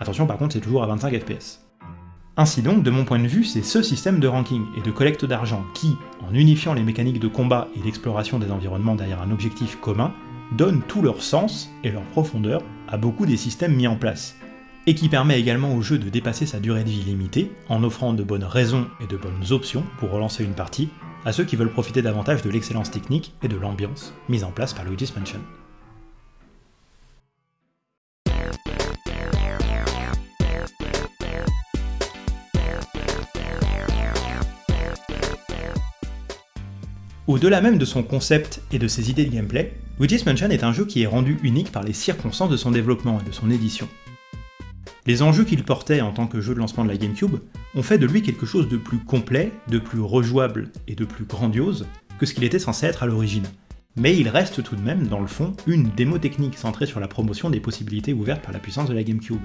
Attention par contre, c'est toujours à 25 FPS. Ainsi donc, de mon point de vue, c'est ce système de ranking et de collecte d'argent qui, en unifiant les mécaniques de combat et l'exploration des environnements derrière un objectif commun, donne tout leur sens et leur profondeur à beaucoup des systèmes mis en place, et qui permet également au jeu de dépasser sa durée de vie limitée en offrant de bonnes raisons et de bonnes options pour relancer une partie à ceux qui veulent profiter davantage de l'excellence technique et de l'ambiance mise en place par Luigi's Mansion. Au-delà même de son concept et de ses idées de gameplay, Luigi's Mansion est un jeu qui est rendu unique par les circonstances de son développement et de son édition. Les enjeux qu'il portait en tant que jeu de lancement de la GameCube ont fait de lui quelque chose de plus complet, de plus rejouable et de plus grandiose que ce qu'il était censé être à l'origine. Mais il reste tout de même, dans le fond, une démo technique centrée sur la promotion des possibilités ouvertes par la puissance de la GameCube,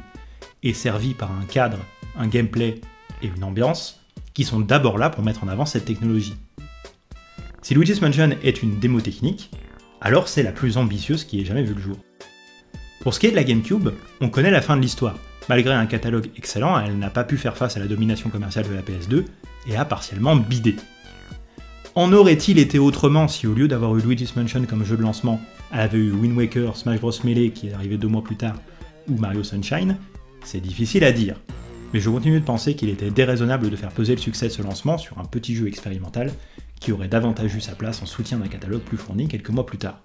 et servie par un cadre, un gameplay et une ambiance qui sont d'abord là pour mettre en avant cette technologie. Si Luigi's Mansion est une démo technique, alors c'est la plus ambitieuse qui ait jamais vu le jour. Pour ce qui est de la GameCube, on connaît la fin de l'histoire, Malgré un catalogue excellent, elle n'a pas pu faire face à la domination commerciale de la PS2 et a partiellement bidé. En aurait-il été autrement si au lieu d'avoir eu Luigi's Mansion comme jeu de lancement, elle avait eu Wind Waker, Smash Bros Melee qui est arrivé deux mois plus tard, ou Mario Sunshine? C'est difficile à dire. Mais je continue de penser qu'il était déraisonnable de faire peser le succès de ce lancement sur un petit jeu expérimental qui aurait davantage eu sa place en soutien d'un catalogue plus fourni quelques mois plus tard.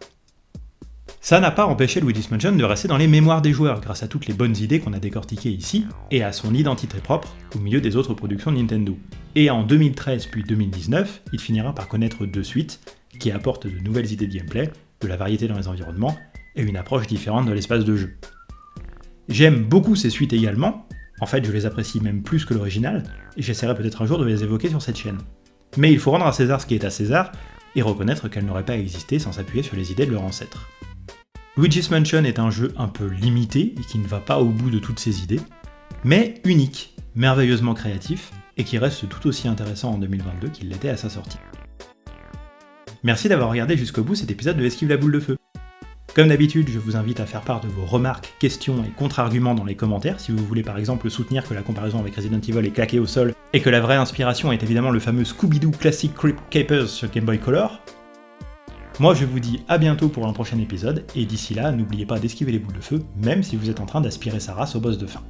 Ça n'a pas empêché Luigi's Mansion de rester dans les mémoires des joueurs grâce à toutes les bonnes idées qu'on a décortiquées ici, et à son identité propre au milieu des autres productions de Nintendo. Et en 2013 puis 2019, il finira par connaître deux suites qui apportent de nouvelles idées de gameplay, de la variété dans les environnements, et une approche différente de l'espace de jeu. J'aime beaucoup ces suites également, en fait je les apprécie même plus que l'original, et j'essaierai peut-être un jour de les évoquer sur cette chaîne. Mais il faut rendre à César ce qui est à César, et reconnaître qu'elles n'auraient pas existé sans s'appuyer sur les idées de leurs ancêtres. Luigi's Mansion est un jeu un peu limité et qui ne va pas au bout de toutes ses idées, mais unique, merveilleusement créatif et qui reste tout aussi intéressant en 2022 qu'il l'était à sa sortie. Merci d'avoir regardé jusqu'au bout cet épisode de Esquive la boule de feu. Comme d'habitude, je vous invite à faire part de vos remarques, questions et contre-arguments dans les commentaires si vous voulez par exemple soutenir que la comparaison avec Resident Evil est claquée au sol et que la vraie inspiration est évidemment le fameux Scooby-Doo Classic Crypt Capers sur Game Boy Color, moi je vous dis à bientôt pour un prochain épisode, et d'ici là, n'oubliez pas d'esquiver les boules de feu, même si vous êtes en train d'aspirer sa race au boss de fin.